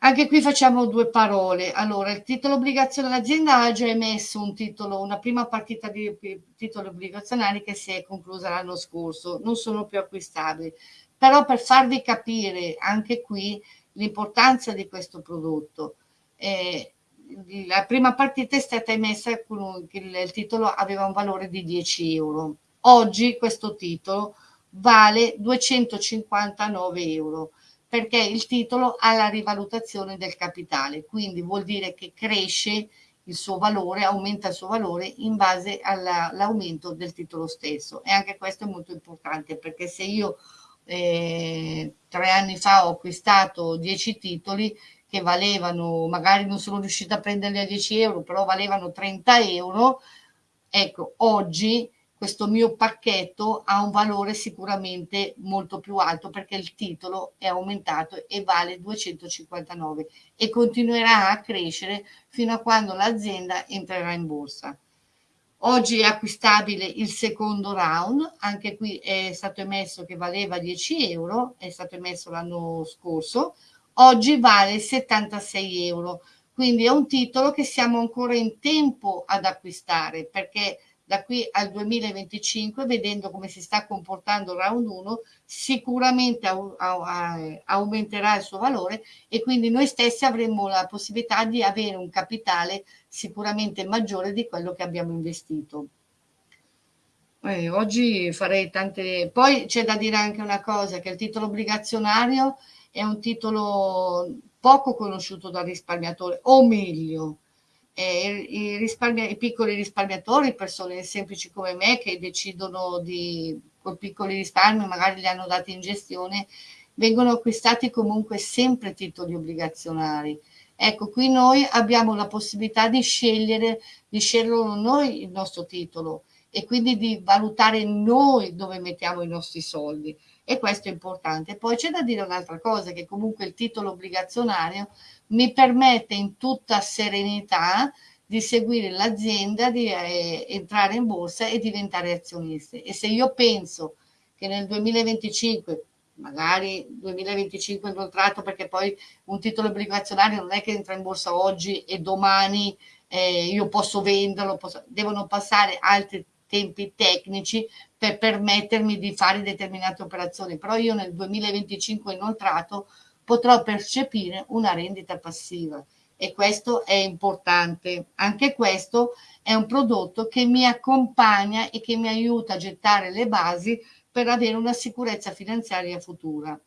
Anche qui facciamo due parole. Allora, il titolo obbligazionario, l'azienda ha già emesso un titolo, una prima partita di titoli obbligazionari che si è conclusa l'anno scorso, non sono più acquistabili. Però per farvi capire anche qui l'importanza di questo prodotto, eh, la prima partita è stata emessa con il titolo aveva un valore di 10 euro. Oggi questo titolo vale 259 euro perché il titolo ha la rivalutazione del capitale, quindi vuol dire che cresce il suo valore, aumenta il suo valore in base all'aumento del titolo stesso. E anche questo è molto importante perché se io eh, tre anni fa ho acquistato 10 titoli che valevano, magari non sono riuscita a prenderli a 10 euro, però valevano 30 euro, ecco, oggi questo mio pacchetto ha un valore sicuramente molto più alto perché il titolo è aumentato e vale 259 e continuerà a crescere fino a quando l'azienda entrerà in borsa. Oggi è acquistabile il secondo round, anche qui è stato emesso che valeva 10 euro, è stato emesso l'anno scorso, oggi vale 76 euro, quindi è un titolo che siamo ancora in tempo ad acquistare perché da qui al 2025, vedendo come si sta comportando il round 1, sicuramente aumenterà il suo valore e quindi noi stessi avremo la possibilità di avere un capitale sicuramente maggiore di quello che abbiamo investito. Eh, oggi farei tante... Poi c'è da dire anche una cosa, che il titolo obbligazionario è un titolo poco conosciuto dal risparmiatore, o meglio, eh, i, i, piccoli risparmiatori, persone semplici come me che decidono di, con piccoli risparmi, magari li hanno dati in gestione, vengono acquistati comunque sempre titoli obbligazionari. Ecco, qui noi abbiamo la possibilità di scegliere, di scegliere noi il nostro titolo e quindi di valutare noi dove mettiamo i nostri soldi e questo è importante. Poi c'è da dire un'altra cosa, che comunque il titolo obbligazionario mi permette in tutta serenità di seguire l'azienda, di eh, entrare in borsa e diventare azioniste. E se io penso che nel 2025, magari 2025 inoltrato, perché poi un titolo obbligazionario non è che entra in borsa oggi e domani eh, io posso venderlo, posso, devono passare altri tempi tecnici per permettermi di fare determinate operazioni, però io nel 2025 inoltrato potrò percepire una rendita passiva e questo è importante. Anche questo è un prodotto che mi accompagna e che mi aiuta a gettare le basi per avere una sicurezza finanziaria futura.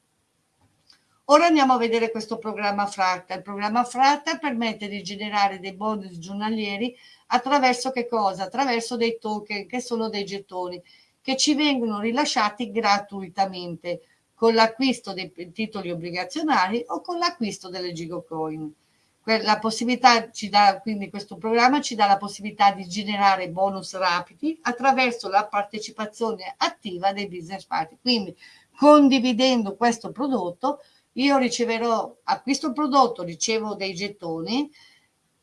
Ora andiamo a vedere questo programma Fratta. Il programma Fratta permette di generare dei bonus giornalieri attraverso che cosa? Attraverso dei token che sono dei gettoni che ci vengono rilasciati gratuitamente con l'acquisto dei titoli obbligazionari o con l'acquisto delle Gigocoin. La possibilità ci dà, quindi questo programma ci dà la possibilità di generare bonus rapidi attraverso la partecipazione attiva dei business partner. Quindi condividendo questo prodotto io riceverò, acquisto il prodotto, ricevo dei gettoni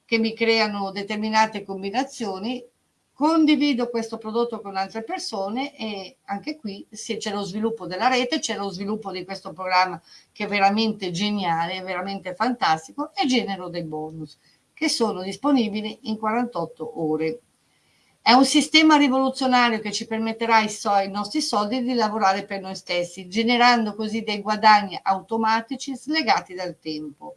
che mi creano determinate combinazioni condivido questo prodotto con altre persone e anche qui c'è lo sviluppo della rete, c'è lo sviluppo di questo programma che è veramente geniale, è veramente fantastico e genero dei bonus che sono disponibili in 48 ore. È un sistema rivoluzionario che ci permetterà ai, so ai nostri soldi di lavorare per noi stessi, generando così dei guadagni automatici slegati dal tempo.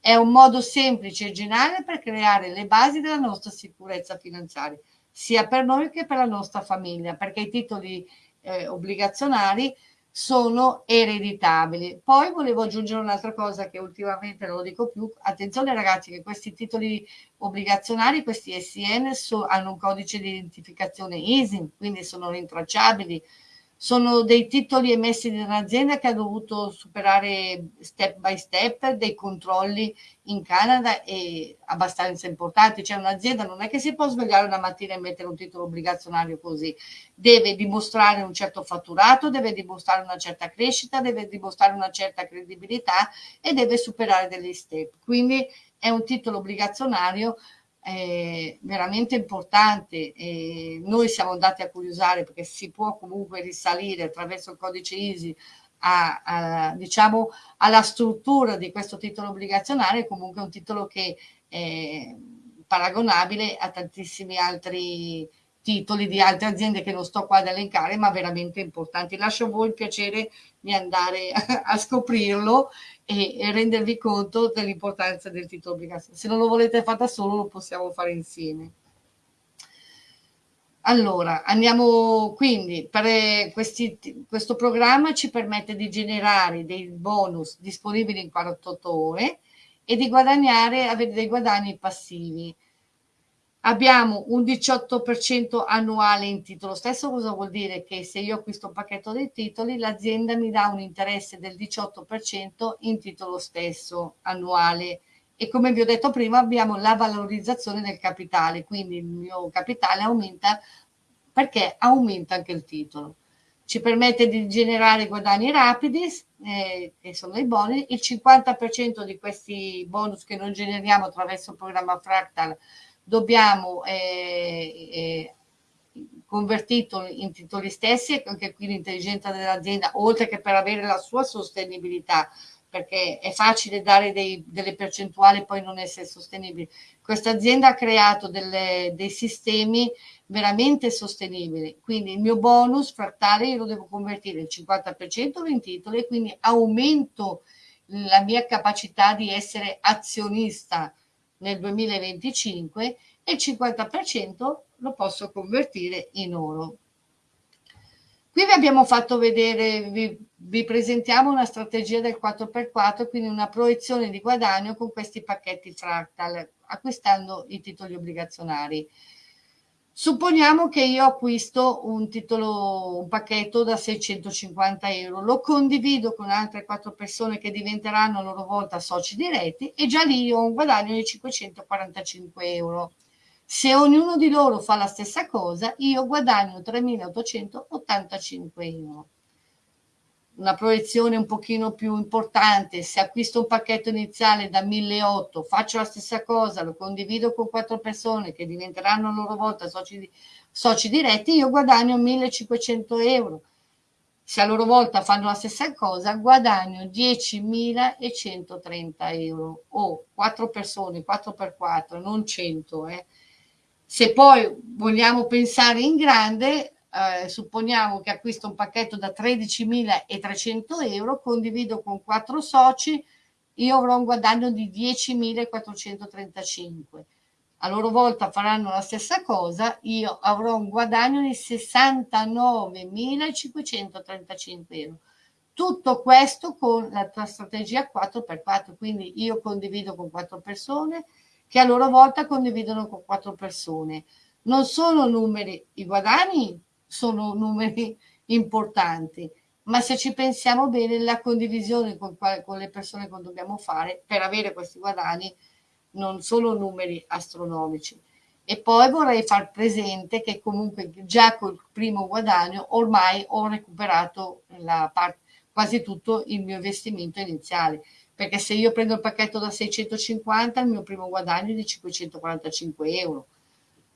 È un modo semplice e geniale per creare le basi della nostra sicurezza finanziaria sia per noi che per la nostra famiglia, perché i titoli eh, obbligazionari sono ereditabili. Poi volevo aggiungere un'altra cosa che ultimamente non lo dico più, attenzione ragazzi che questi titoli obbligazionari, questi SN, so, hanno un codice di identificazione ISIN, quindi sono rintracciabili, sono dei titoli emessi da un'azienda che ha dovuto superare step by step dei controlli in Canada e abbastanza importanti. C'è un'azienda, non è che si può svegliare una mattina e mettere un titolo obbligazionario così, deve dimostrare un certo fatturato, deve dimostrare una certa crescita, deve dimostrare una certa credibilità e deve superare degli step. Quindi è un titolo obbligazionario eh, veramente importante e noi siamo andati a curiosare perché si può comunque risalire attraverso il codice ISI a, a, diciamo, alla struttura di questo titolo obbligazionario, comunque un titolo che è paragonabile a tantissimi altri titoli di altre aziende che non sto qua ad elencare, ma veramente importanti. Lascio a voi il piacere di andare a scoprirlo e, e rendervi conto dell'importanza del titolo obbligazionario. Se non lo volete fare da solo, lo possiamo fare insieme. Allora, andiamo quindi, per questi, questo programma ci permette di generare dei bonus disponibili in 48 ore e di guadagnare, avere dei guadagni passivi. Abbiamo un 18% annuale in titolo stesso, cosa vuol dire? Che se io acquisto un pacchetto dei titoli, l'azienda mi dà un interesse del 18% in titolo stesso annuale e come vi ho detto prima abbiamo la valorizzazione del capitale, quindi il mio capitale aumenta perché aumenta anche il titolo. Ci permette di generare guadagni rapidi, eh, che sono i bonus, il 50% di questi bonus che non generiamo attraverso il programma Fractal dobbiamo eh, eh, convertito in titoli stessi, anche qui l'intelligenza dell'azienda, oltre che per avere la sua sostenibilità, perché è facile dare dei, delle percentuali e poi non essere sostenibili. Questa azienda ha creato delle, dei sistemi veramente sostenibili, quindi il mio bonus frattale lo devo convertire il 50% in titoli e quindi aumento la mia capacità di essere azionista nel 2025 e il 50% lo posso convertire in oro. Qui vi abbiamo fatto vedere, vi, vi, presentiamo una strategia del 4x4, quindi una proiezione di guadagno con questi pacchetti fractal, acquistando i titoli obbligazionari. Supponiamo che io acquisto un titolo, un pacchetto da 650 euro, lo condivido con altre quattro persone che diventeranno a loro volta soci diretti e già lì ho un guadagno di 545 euro. Se ognuno di loro fa la stessa cosa, io guadagno 3.885 euro. Una proiezione un pochino più importante, se acquisto un pacchetto iniziale da 1.800, faccio la stessa cosa, lo condivido con quattro persone che diventeranno a loro volta soci, soci diretti, io guadagno 1.500 euro. Se a loro volta fanno la stessa cosa, guadagno 10.130 euro o quattro persone, 4 per 4, non 100, eh se poi vogliamo pensare in grande, eh, supponiamo che acquisto un pacchetto da 13.300 euro, condivido con quattro soci, io avrò un guadagno di 10.435. A loro volta faranno la stessa cosa, io avrò un guadagno di 69.535 euro. Tutto questo con la strategia 4x4, quindi io condivido con quattro persone, che a loro volta condividono con quattro persone. Non sono numeri, i guadagni sono numeri importanti, ma se ci pensiamo bene, la condivisione con, con le persone che dobbiamo fare per avere questi guadagni non sono numeri astronomici. E poi vorrei far presente che comunque già col primo guadagno ormai ho recuperato parte, quasi tutto il mio investimento iniziale. Perché se io prendo il pacchetto da 650 il mio primo guadagno è di 545 euro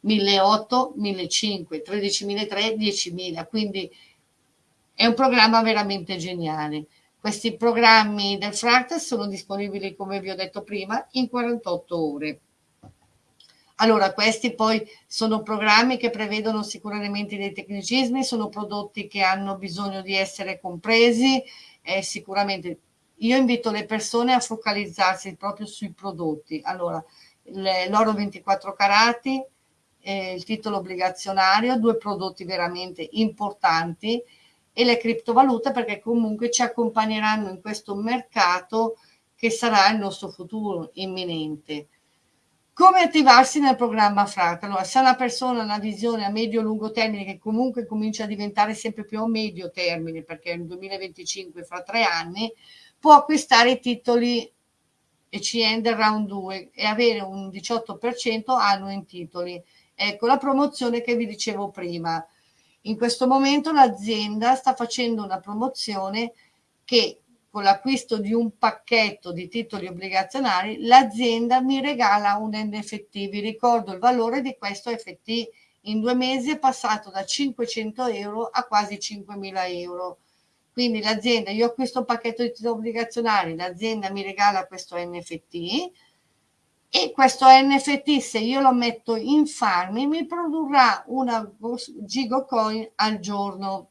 1800 1500 13.300 10.000 quindi è un programma veramente geniale questi programmi del Fractal sono disponibili come vi ho detto prima in 48 ore allora, questi poi sono programmi che prevedono sicuramente dei tecnicismi, sono prodotti che hanno bisogno di essere compresi, eh, sicuramente io invito le persone a focalizzarsi proprio sui prodotti. Allora, l'oro 24 carati, eh, il titolo obbligazionario, due prodotti veramente importanti e le criptovalute perché comunque ci accompagneranno in questo mercato che sarà il nostro futuro imminente. Come attivarsi nel programma FRAT? Allora, se una persona ha una visione a medio-lungo termine che comunque comincia a diventare sempre più a medio termine, perché nel 2025, fra tre anni, può acquistare i titoli ECN del round 2 e avere un 18% annuo in titoli. Ecco la promozione che vi dicevo prima. In questo momento l'azienda sta facendo una promozione che con l'acquisto di un pacchetto di titoli obbligazionari, l'azienda mi regala un NFT. Vi ricordo il valore di questo NFT in due mesi è passato da 500 euro a quasi 5.000 euro. Quindi l'azienda, io acquisto un pacchetto di titoli obbligazionari, l'azienda mi regala questo NFT e questo NFT se io lo metto in farmi mi produrrà una gigocoin al giorno.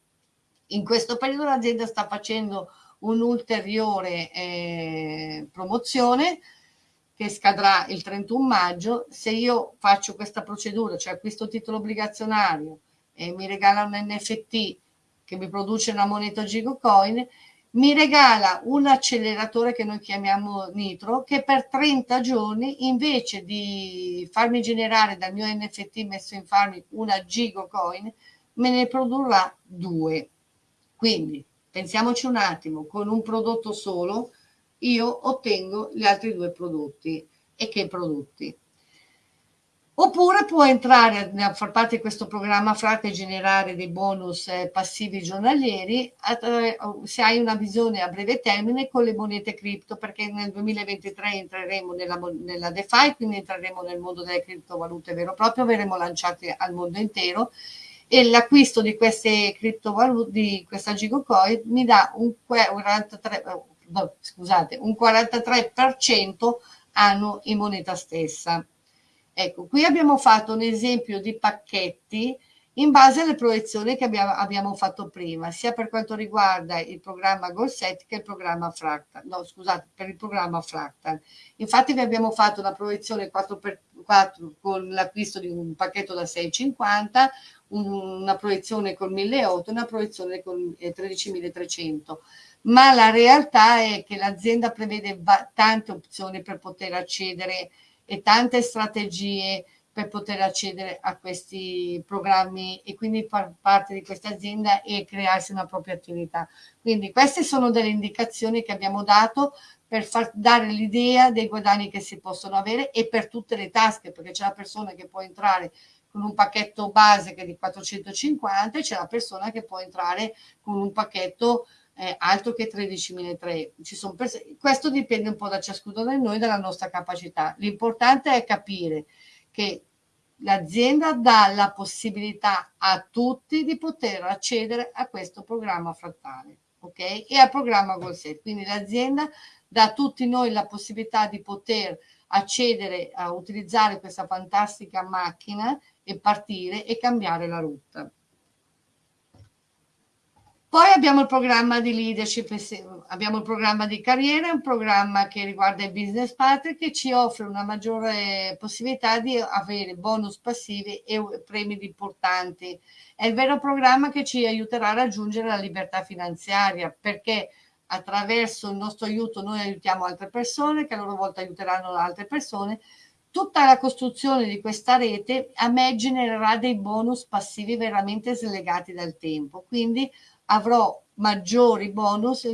In questo periodo l'azienda sta facendo un'ulteriore eh, promozione che scadrà il 31 maggio. Se io faccio questa procedura, cioè acquisto titolo obbligazionario e mi regala un NFT che mi produce una moneta Gigocoin, mi regala un acceleratore che noi chiamiamo Nitro che per 30 giorni invece di farmi generare dal mio NFT messo in farmi una Gigocoin me ne produrrà due. Quindi pensiamoci un attimo, con un prodotto solo io ottengo gli altri due prodotti. E che prodotti? Oppure può entrare a far parte di questo programma Frate e generare dei bonus eh, passivi giornalieri se hai una visione a breve termine con le monete cripto, perché nel 2023 entreremo nella, nella DeFi, quindi entreremo nel mondo delle criptovalute vero e proprio, verremo lanciati al mondo intero e l'acquisto di queste criptovalute, di questa Gigocoin, mi dà un 43, no, scusate, un 43% annuo in moneta stessa. Ecco, qui abbiamo fatto un esempio di pacchetti in base alle proiezioni che abbiamo, abbiamo fatto prima, sia per quanto riguarda il programma Golset che il programma Fractal. No, scusate, per il programma Fractal. Infatti vi abbiamo fatto una proiezione 4x4 con l'acquisto di un pacchetto da 6,50, una proiezione con 1.800 e una proiezione con 13.300 eh, ma la realtà è che l'azienda prevede tante opzioni per poter accedere e tante strategie per poter accedere a questi programmi e quindi far parte di questa azienda e crearsi una propria attività. Quindi queste sono delle indicazioni che abbiamo dato per far dare l'idea dei guadagni che si possono avere e per tutte le tasche, perché c'è la persona che può entrare con un pacchetto base che è di 450 e c'è la persona che può entrare con un pacchetto eh, altro che 13.300. Questo dipende un po' da ciascuno di noi, dalla nostra capacità. L'importante è capire che l'azienda dà la possibilità a tutti di poter accedere a questo programma frattale ok? E al programma GoalSet. Quindi l'azienda dà a tutti noi la possibilità di poter accedere a utilizzare questa fantastica macchina e partire e cambiare la rotta. Poi abbiamo il programma di leadership, abbiamo il programma di carriera, un programma che riguarda il business partner che ci offre una maggiore possibilità di avere bonus passivi e premi importanti. È il vero programma che ci aiuterà a raggiungere la libertà finanziaria perché attraverso il nostro aiuto noi aiutiamo altre persone che a loro volta aiuteranno altre persone. Tutta la costruzione di questa rete a me genererà dei bonus passivi veramente slegati dal tempo. Quindi avrò maggiori bonus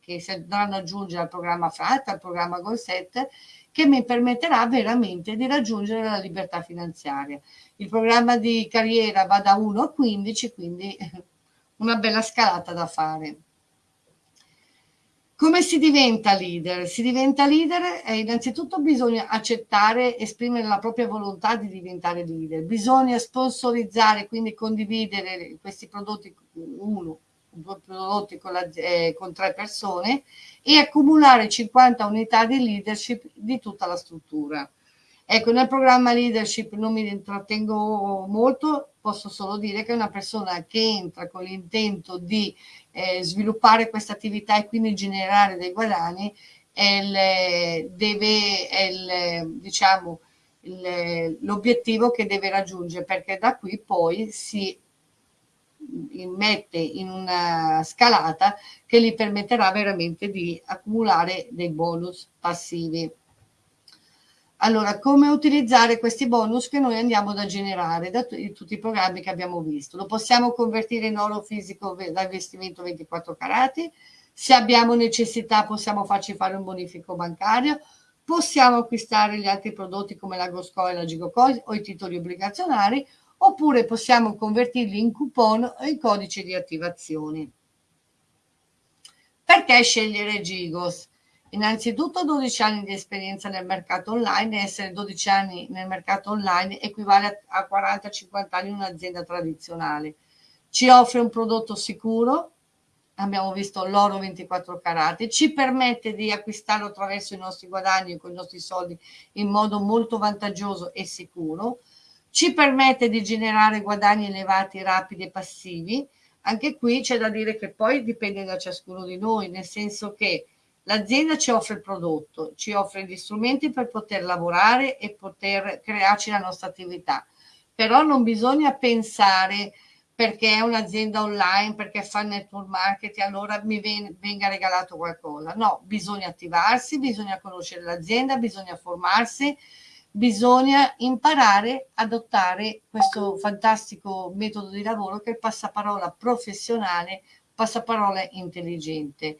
che si andranno ad aggiungere al programma FRAT, al programma GoalSet, che mi permetterà veramente di raggiungere la libertà finanziaria. Il programma di carriera va da 1 a 15, quindi una bella scalata da fare. Come si diventa leader? Si diventa leader e innanzitutto bisogna accettare, esprimere la propria volontà di diventare leader. Bisogna sponsorizzare, quindi condividere questi prodotti, uno, prodotti con, la, eh, con tre persone e accumulare 50 unità di leadership di tutta la struttura. Ecco, nel programma leadership non mi intrattengo molto, posso solo dire che una persona che entra con l'intento di eh, sviluppare questa attività e quindi generare dei guadagni è, il, deve, è il, diciamo, l'obiettivo che deve raggiungere perché da qui poi si mette in una scalata che gli permetterà veramente di accumulare dei bonus passivi. Allora, come utilizzare questi bonus che noi andiamo da generare da tutti i programmi che abbiamo visto? Lo possiamo convertire in oro fisico da investimento 24 carati, se abbiamo necessità possiamo farci fare un bonifico bancario, possiamo acquistare gli altri prodotti come la Gosco e la Gigocoin o i titoli obbligazionari, oppure possiamo convertirli in coupon o in codice di attivazione. Perché scegliere Gigos? Innanzitutto 12 anni di esperienza nel mercato online, essere 12 anni nel mercato online equivale a 40-50 anni in un'azienda tradizionale. Ci offre un prodotto sicuro, abbiamo visto l'oro 24 carati, ci permette di acquistarlo attraverso i nostri guadagni con i nostri soldi in modo molto vantaggioso e sicuro, ci permette di generare guadagni elevati, rapidi e passivi. Anche qui c'è da dire che poi dipende da ciascuno di noi, nel senso che l'azienda ci offre il prodotto, ci offre gli strumenti per poter lavorare e poter crearci la nostra attività. Però non bisogna pensare perché è un'azienda online, perché fa network marketing, allora mi venga regalato qualcosa. No, bisogna attivarsi, bisogna conoscere l'azienda, bisogna formarsi, bisogna imparare ad adottare questo fantastico metodo di lavoro che è il passaparola professionale, passaparola intelligente.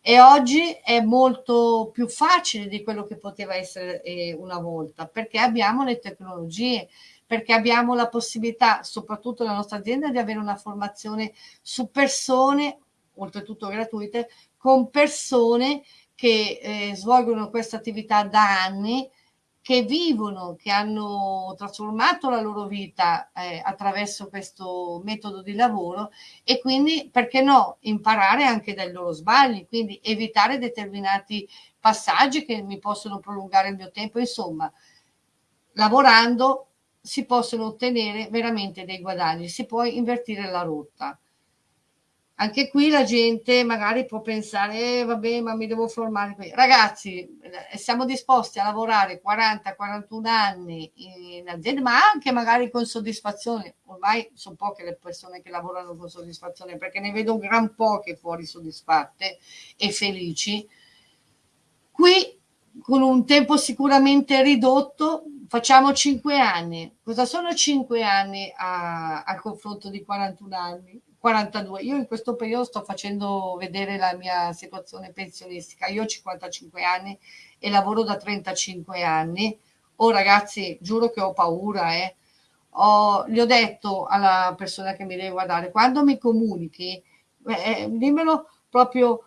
E oggi è molto più facile di quello che poteva essere eh, una volta, perché abbiamo le tecnologie, perché abbiamo la possibilità, soprattutto nella nostra azienda, di avere una formazione su persone, oltretutto gratuite, con persone che eh, svolgono questa attività da anni, che vivono, che hanno trasformato la loro vita eh, attraverso questo metodo di lavoro e quindi, perché no, imparare anche dai loro sbagli, quindi evitare determinati passaggi che mi possono prolungare il mio tempo, insomma, lavorando si possono ottenere veramente dei guadagni, si può invertire la rotta. Anche qui la gente magari può pensare, eh, vabbè, ma mi devo formare qui. Ragazzi, eh, siamo disposti a lavorare 40-41 anni in azienda, ma anche magari con soddisfazione. Ormai sono poche le persone che lavorano con soddisfazione, perché ne vedo gran poche fuori soddisfatte e felici. Qui, con un tempo sicuramente ridotto, facciamo 5 anni. Cosa sono 5 anni a, al confronto di 41 anni? 42. Io in questo periodo sto facendo vedere la mia situazione pensionistica. Io ho 55 anni e lavoro da 35 anni. Oh ragazzi, giuro che ho paura, eh. Ho, gli ho detto alla persona che mi deve guardare, quando mi comunichi, eh, dimmelo proprio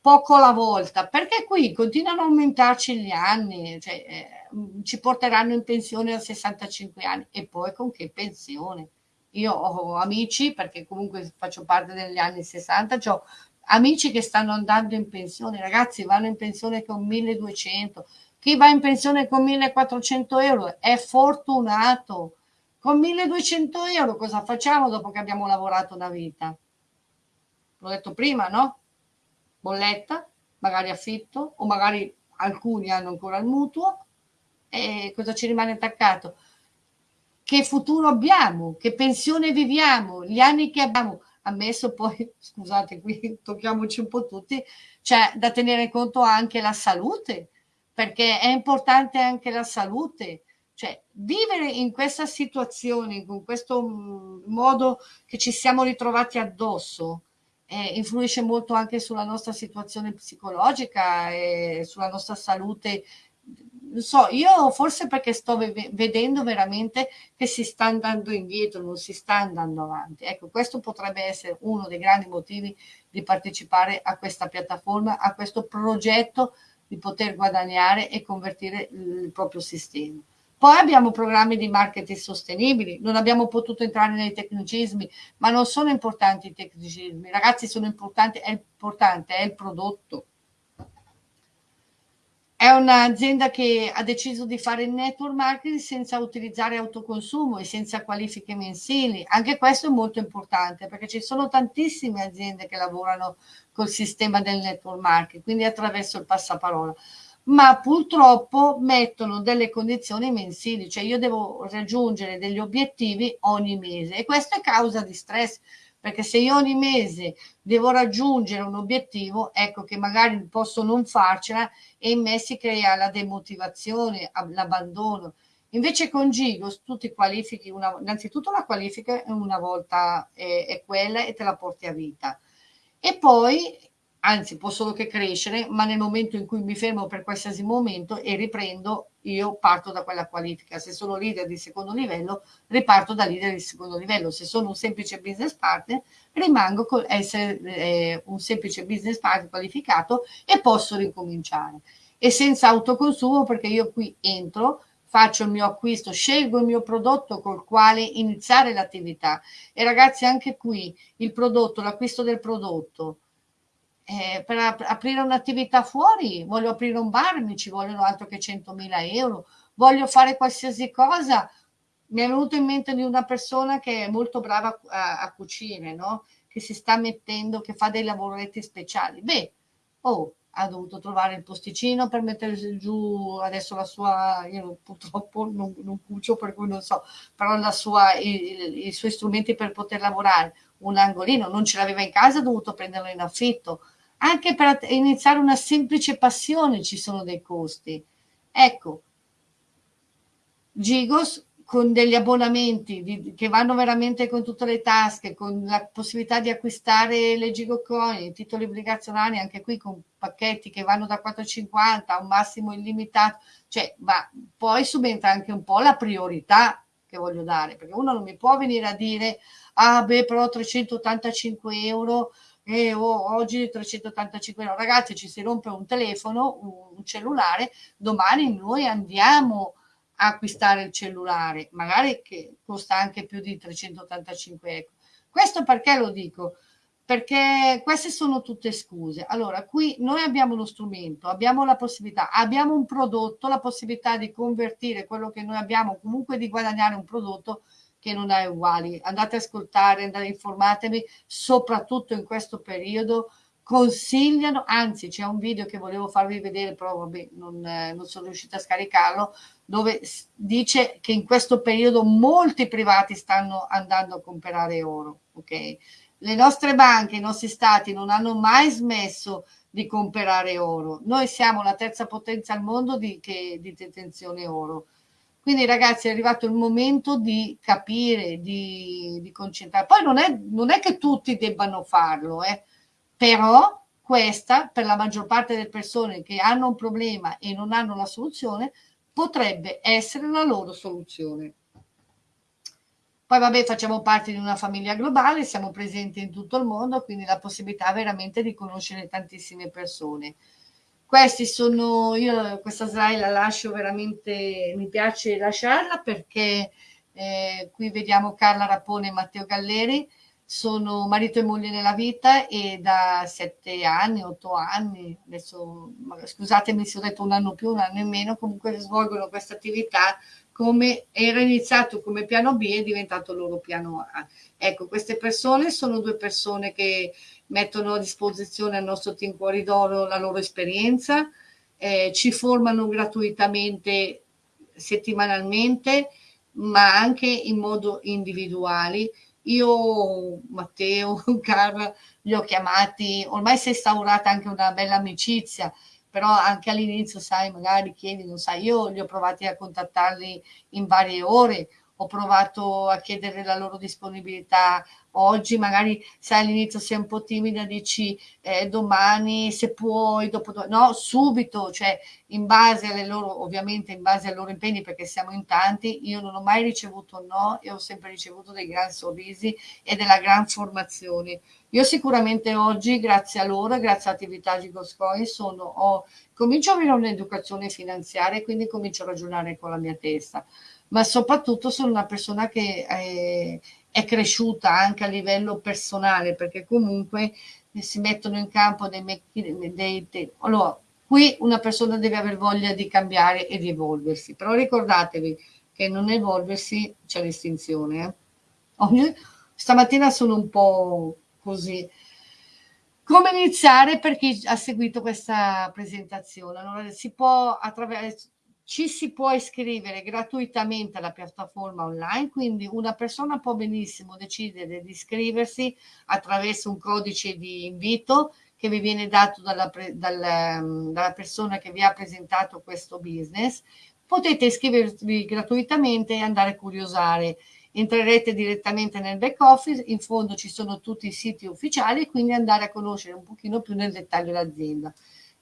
poco alla volta, perché qui continuano a aumentarci gli anni, cioè, eh, ci porteranno in pensione a 65 anni e poi con che pensione? Io ho amici, perché comunque faccio parte degli anni 60, ho amici che stanno andando in pensione, ragazzi vanno in pensione con 1200, chi va in pensione con 1400 euro è fortunato, con 1200 euro cosa facciamo dopo che abbiamo lavorato una vita? L'ho detto prima, no? Bolletta, magari affitto o magari alcuni hanno ancora il mutuo e cosa ci rimane attaccato? Che futuro abbiamo, che pensione viviamo, gli anni che abbiamo, ammesso poi, scusate, qui tocchiamoci un po' tutti, c'è da tenere conto anche la salute, perché è importante anche la salute. Cioè, vivere in questa situazione, con questo modo che ci siamo ritrovati addosso, eh, influisce molto anche sulla nostra situazione psicologica e sulla nostra salute non so, io forse perché sto vedendo veramente che si sta andando indietro, non si sta andando avanti. Ecco, questo potrebbe essere uno dei grandi motivi di partecipare a questa piattaforma, a questo progetto di poter guadagnare e convertire il proprio sistema. Poi abbiamo programmi di marketing sostenibili, non abbiamo potuto entrare nei tecnicismi, ma non sono importanti i tecnicismi, ragazzi sono importanti, è importante, è il prodotto è un'azienda che ha deciso di fare network marketing senza utilizzare autoconsumo e senza qualifiche mensili. Anche questo è molto importante perché ci sono tantissime aziende che lavorano col sistema del network marketing, quindi attraverso il passaparola. Ma purtroppo mettono delle condizioni mensili, cioè io devo raggiungere degli obiettivi ogni mese e questo è causa di stress perché se io ogni mese devo raggiungere un obiettivo, ecco che magari posso non farcela e in me si crea la demotivazione, l'abbandono. Invece con Gigos tu ti qualifichi, una, innanzitutto la qualifica una volta è, è quella e te la porti a vita. E poi anzi può solo che crescere, ma nel momento in cui mi fermo per qualsiasi momento e riprendo, io parto da quella qualifica. Se sono leader di secondo livello, riparto da leader di secondo livello. Se sono un semplice business partner, rimango con essere eh, un semplice business partner qualificato e posso ricominciare. E senza autoconsumo, perché io qui entro, faccio il mio acquisto, scelgo il mio prodotto col quale iniziare l'attività. E ragazzi, anche qui il prodotto, l'acquisto del prodotto, eh, per ap aprire un'attività fuori, voglio aprire un bar, mi ci vogliono altro che 100.000 euro, voglio fare qualsiasi cosa. Mi è venuto in mente di una persona che è molto brava a, a cucire, no? che si sta mettendo, che fa dei lavoretti speciali. Beh, oh, ha dovuto trovare il posticino per mettere giù adesso la sua, io purtroppo non, non cucio per cui non so, però la sua, i, i suoi strumenti per poter lavorare, un angolino, non ce l'aveva in casa, ha dovuto prenderlo in affitto, anche per iniziare una semplice passione ci sono dei costi. Ecco, Gigos con degli abbonamenti di, che vanno veramente con tutte le tasche, con la possibilità di acquistare le Gigocoin, i titoli obbligazionari, anche qui con pacchetti che vanno da 4,50 a un massimo illimitato, cioè, ma poi subentra anche un po' la priorità che voglio dare, perché uno non mi può venire a dire, ah beh, però 385 euro e oh, oggi 385 euro. Ragazzi, ci si rompe un telefono, un cellulare, domani noi andiamo a acquistare il cellulare, magari che costa anche più di 385 euro. Questo perché lo dico? Perché queste sono tutte scuse. Allora, qui noi abbiamo uno strumento, abbiamo la possibilità, abbiamo un prodotto, la possibilità di convertire quello che noi abbiamo, comunque di guadagnare un prodotto che non è uguali. Andate a ascoltare, andate, informatevi, soprattutto in questo periodo consigliano, anzi c'è un video che volevo farvi vedere, però vabbè, non, eh, non sono riuscita a scaricarlo, dove dice che in questo periodo molti privati stanno andando a comprare oro, ok? Le nostre banche, i nostri stati non hanno mai smesso di comprare oro. Noi siamo la terza potenza al mondo di, che, di detenzione oro quindi ragazzi è arrivato il momento di capire, di, di concentrare. Poi non è, non è, che tutti debbano farlo, eh. però questa per la maggior parte delle persone che hanno un problema e non hanno la soluzione potrebbe essere la loro soluzione. Poi vabbè facciamo parte di una famiglia globale, siamo presenti in tutto il mondo, quindi la possibilità veramente di conoscere tantissime persone. Questi sono, io questa slide la lascio veramente, mi piace lasciarla perché eh, qui vediamo Carla Rapone e Matteo Galleri, sono marito e moglie nella vita e da sette anni, otto anni, adesso scusatemi se ho detto un anno più, un anno in meno, comunque svolgono questa attività come era iniziato come piano B e è diventato loro piano A. Ecco, queste persone sono due persone che mettono a disposizione al nostro team Cuori d'Oro la loro esperienza, eh, ci formano gratuitamente settimanalmente, ma anche in modo individuale. Io, Matteo, Carla, li ho chiamati, ormai si è instaurata anche una bella amicizia, però anche all'inizio, sai, magari chiedi, non sai, io li ho provati a contattarli in varie ore, ho provato a chiedere la loro disponibilità oggi, magari se all'inizio sei un po' timida dici eh, domani se puoi, dopo no, subito, cioè in base alle loro, ovviamente in base ai loro impegni perché siamo in tanti, io non ho mai ricevuto no e ho sempre ricevuto dei gran sorrisi e della gran formazione. Io sicuramente oggi, grazie a loro, grazie all'attività di Goscoin, sono, ho, comincio a avere un'educazione finanziaria e quindi comincio a ragionare con la mia testa ma soprattutto sono una persona che eh, è cresciuta anche a livello personale, perché comunque si mettono in campo dei, dei allora, qui una persona deve aver voglia di cambiare e di evolversi, però ricordatevi che non evolversi c'è l'estinzione. Eh? Stamattina sono un po' così. Come iniziare per chi ha seguito questa presentazione? Allora, si può attraverso ci si può iscrivere gratuitamente alla piattaforma online, quindi una persona può benissimo decidere di iscriversi attraverso un codice di invito che vi viene dato dalla, dalla, dalla persona che vi ha presentato questo business. Potete iscrivervi gratuitamente e andare a curiosare entrerete direttamente nel back office, in fondo ci sono tutti i siti ufficiali quindi andare a conoscere un pochino più nel dettaglio l'azienda.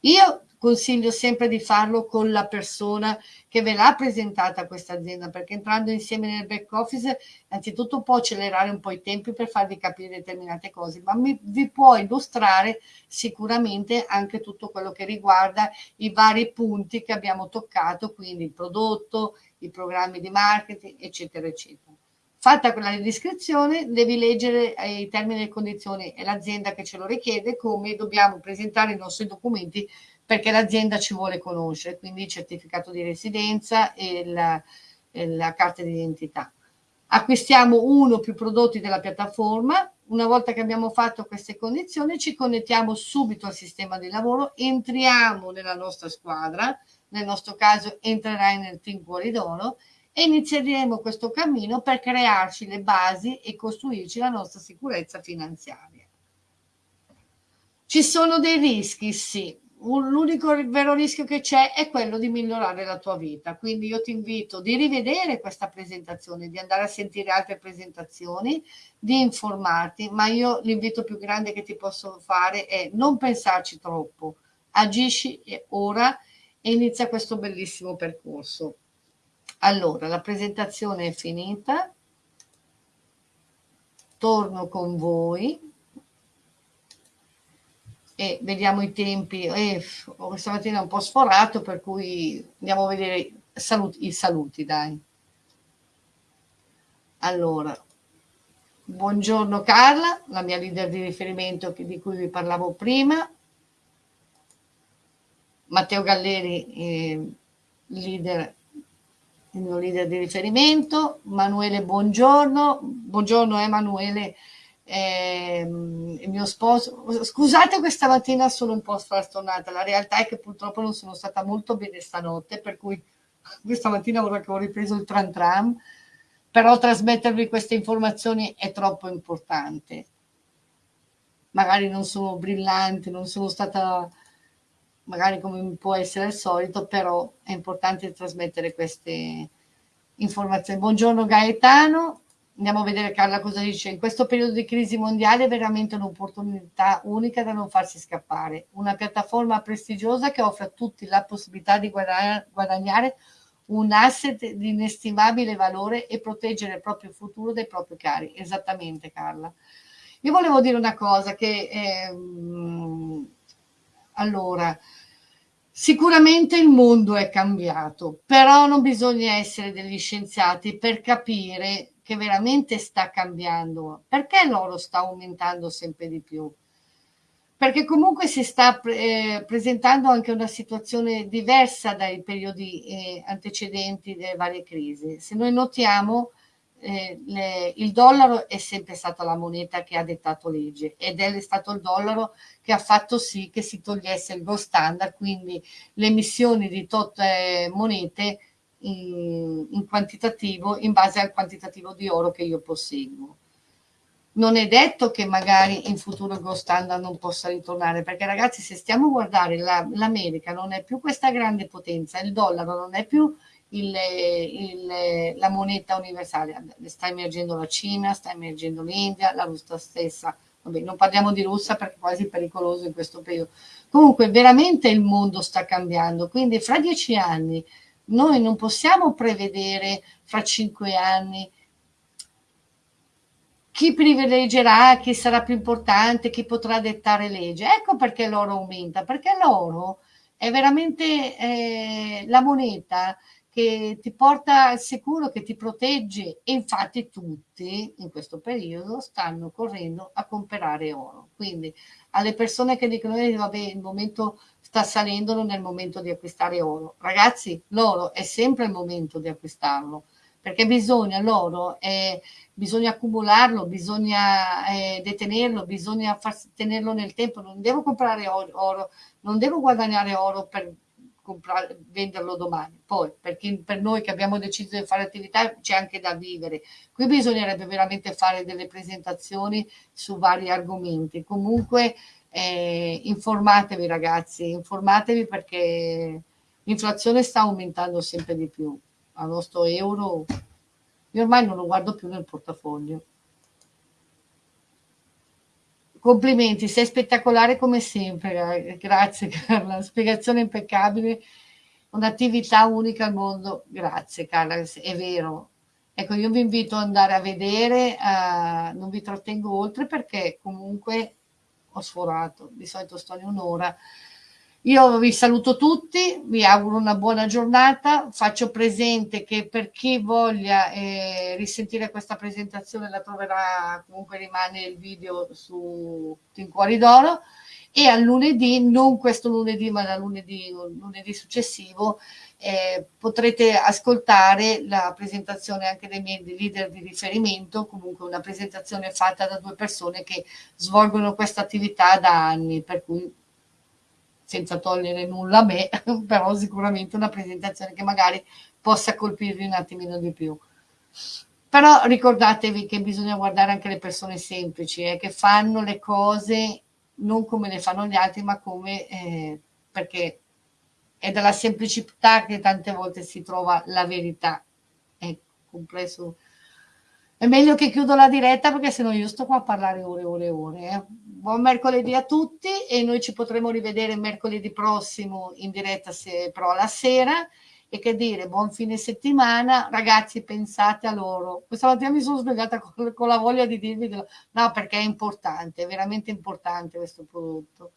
Io consiglio sempre di farlo con la persona che ve l'ha presentata questa azienda, perché entrando insieme nel back office, innanzitutto può accelerare un po' i tempi per farvi capire determinate cose, ma mi, vi può illustrare sicuramente anche tutto quello che riguarda i vari punti che abbiamo toccato, quindi il prodotto, i programmi di marketing, eccetera, eccetera. Fatta quella descrizione, devi leggere eh, i termini e le condizioni e l'azienda che ce lo richiede, come dobbiamo presentare i nostri documenti perché l'azienda ci vuole conoscere, quindi il certificato di residenza e la, e la carta d'identità. Acquistiamo uno o più prodotti della piattaforma, una volta che abbiamo fatto queste condizioni ci connettiamo subito al sistema di lavoro, entriamo nella nostra squadra, nel nostro caso entrerai nel team Cuori d'Oro e inizieremo questo cammino per crearci le basi e costruirci la nostra sicurezza finanziaria. Ci sono dei rischi? Sì. L'unico vero rischio che c'è è quello di migliorare la tua vita. Quindi io ti invito di rivedere questa presentazione, di andare a sentire altre presentazioni, di informarti, ma io l'invito più grande che ti posso fare è non pensarci troppo, agisci ora e inizia questo bellissimo percorso. Allora, la presentazione è finita. Torno con voi e vediamo i tempi. Eh, questa mattina è un po' sforato, per cui andiamo a vedere saluti, i saluti, dai. Allora, buongiorno Carla, la mia leader di riferimento di cui vi parlavo prima. Matteo Galleri, eh, leader il mio leader di riferimento, Manuele Buongiorno, buongiorno Emanuele, eh, il mio sposo, scusate questa mattina sono un po' frastornata, la realtà è che purtroppo non sono stata molto bene stanotte, per cui questa mattina ora che ho ripreso il tram tram, però trasmettervi queste informazioni è troppo importante. Magari non sono brillante, non sono stata magari come può essere il solito, però è importante trasmettere queste informazioni. Buongiorno Gaetano, andiamo a vedere Carla cosa dice. In questo periodo di crisi mondiale è veramente un'opportunità unica da non farsi scappare. Una piattaforma prestigiosa che offre a tutti la possibilità di guadagnare un asset di inestimabile valore e proteggere il proprio futuro dai propri cari. Esattamente Carla. Io volevo dire una cosa che... Ehm, allora, sicuramente il mondo è cambiato, però non bisogna essere degli scienziati per capire che veramente sta cambiando. Perché l'oro sta aumentando sempre di più? Perché comunque si sta eh, presentando anche una situazione diversa dai periodi eh, antecedenti delle varie crisi. Se noi notiamo, eh, le, il dollaro è sempre stata la moneta che ha dettato legge ed è stato il dollaro che ha fatto sì che si togliesse il gold standard, quindi le emissioni di tutte monete in, in quantitativo in base al quantitativo di oro che io posseggo. Non è detto che magari in futuro il gold standard non possa ritornare, perché ragazzi se stiamo a guardare l'America la, non è più questa grande potenza, il dollaro non è più il, il, la moneta universale. Sta emergendo la Cina, sta emergendo l'India, la Russia stessa. Vabbè, non parliamo di Russia perché è quasi pericoloso in questo periodo. Comunque veramente il mondo sta cambiando, quindi fra dieci anni noi non possiamo prevedere fra cinque anni chi privilegerà, chi sarà più importante, chi potrà dettare legge. Ecco perché l'oro aumenta, perché l'oro è veramente eh, la moneta che ti porta al sicuro, che ti protegge e infatti tutti in questo periodo stanno correndo a comprare oro. Quindi alle persone che dicono eh, vabbè il momento sta salendo il momento di acquistare oro. Ragazzi, l'oro è sempre il momento di acquistarlo perché bisogna l'oro, eh, bisogna accumularlo, bisogna eh, detenerlo, bisogna far, tenerlo nel tempo, non devo comprare oro non devo guadagnare oro per comprare, venderlo domani. Poi, perché per noi che abbiamo deciso di fare attività c'è anche da vivere. Qui bisognerebbe veramente fare delle presentazioni su vari argomenti. Comunque, eh, informatevi ragazzi, informatevi perché l'inflazione sta aumentando sempre di più. Al nostro euro io ormai non lo guardo più nel portafoglio. Complimenti, sei spettacolare come sempre, grazie Carla, spiegazione impeccabile, un'attività unica al mondo, grazie Carla, è vero. Ecco, io vi invito ad andare a vedere, uh, non vi trattengo oltre perché comunque ho sforato, di solito sto in un'ora. Io vi saluto tutti, vi auguro una buona giornata, faccio presente che per chi voglia eh, risentire questa presentazione la troverà, comunque rimane il video su Team Cuori d'Oro e al lunedì, non questo lunedì ma da lunedì, lunedì successivo, eh, potrete ascoltare la presentazione anche dei miei leader di riferimento, comunque una presentazione fatta da due persone che svolgono questa attività da anni, per cui senza togliere nulla a me, però sicuramente una presentazione che magari possa colpirvi un attimino di più. Però ricordatevi che bisogna guardare anche le persone semplici, eh, che fanno le cose non come le fanno gli altri, ma come eh, perché è dalla semplicità che tante volte si trova la verità. È complesso. È meglio che chiudo la diretta perché sennò io sto qua a parlare ore e ore e ore. Eh. Buon mercoledì a tutti e noi ci potremo rivedere mercoledì prossimo in diretta se però la sera e che dire, buon fine settimana, ragazzi pensate a loro. Questa mattina mi sono svegliata con, con la voglia di dirvi, no perché è importante, è veramente importante questo prodotto.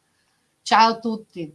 Ciao a tutti.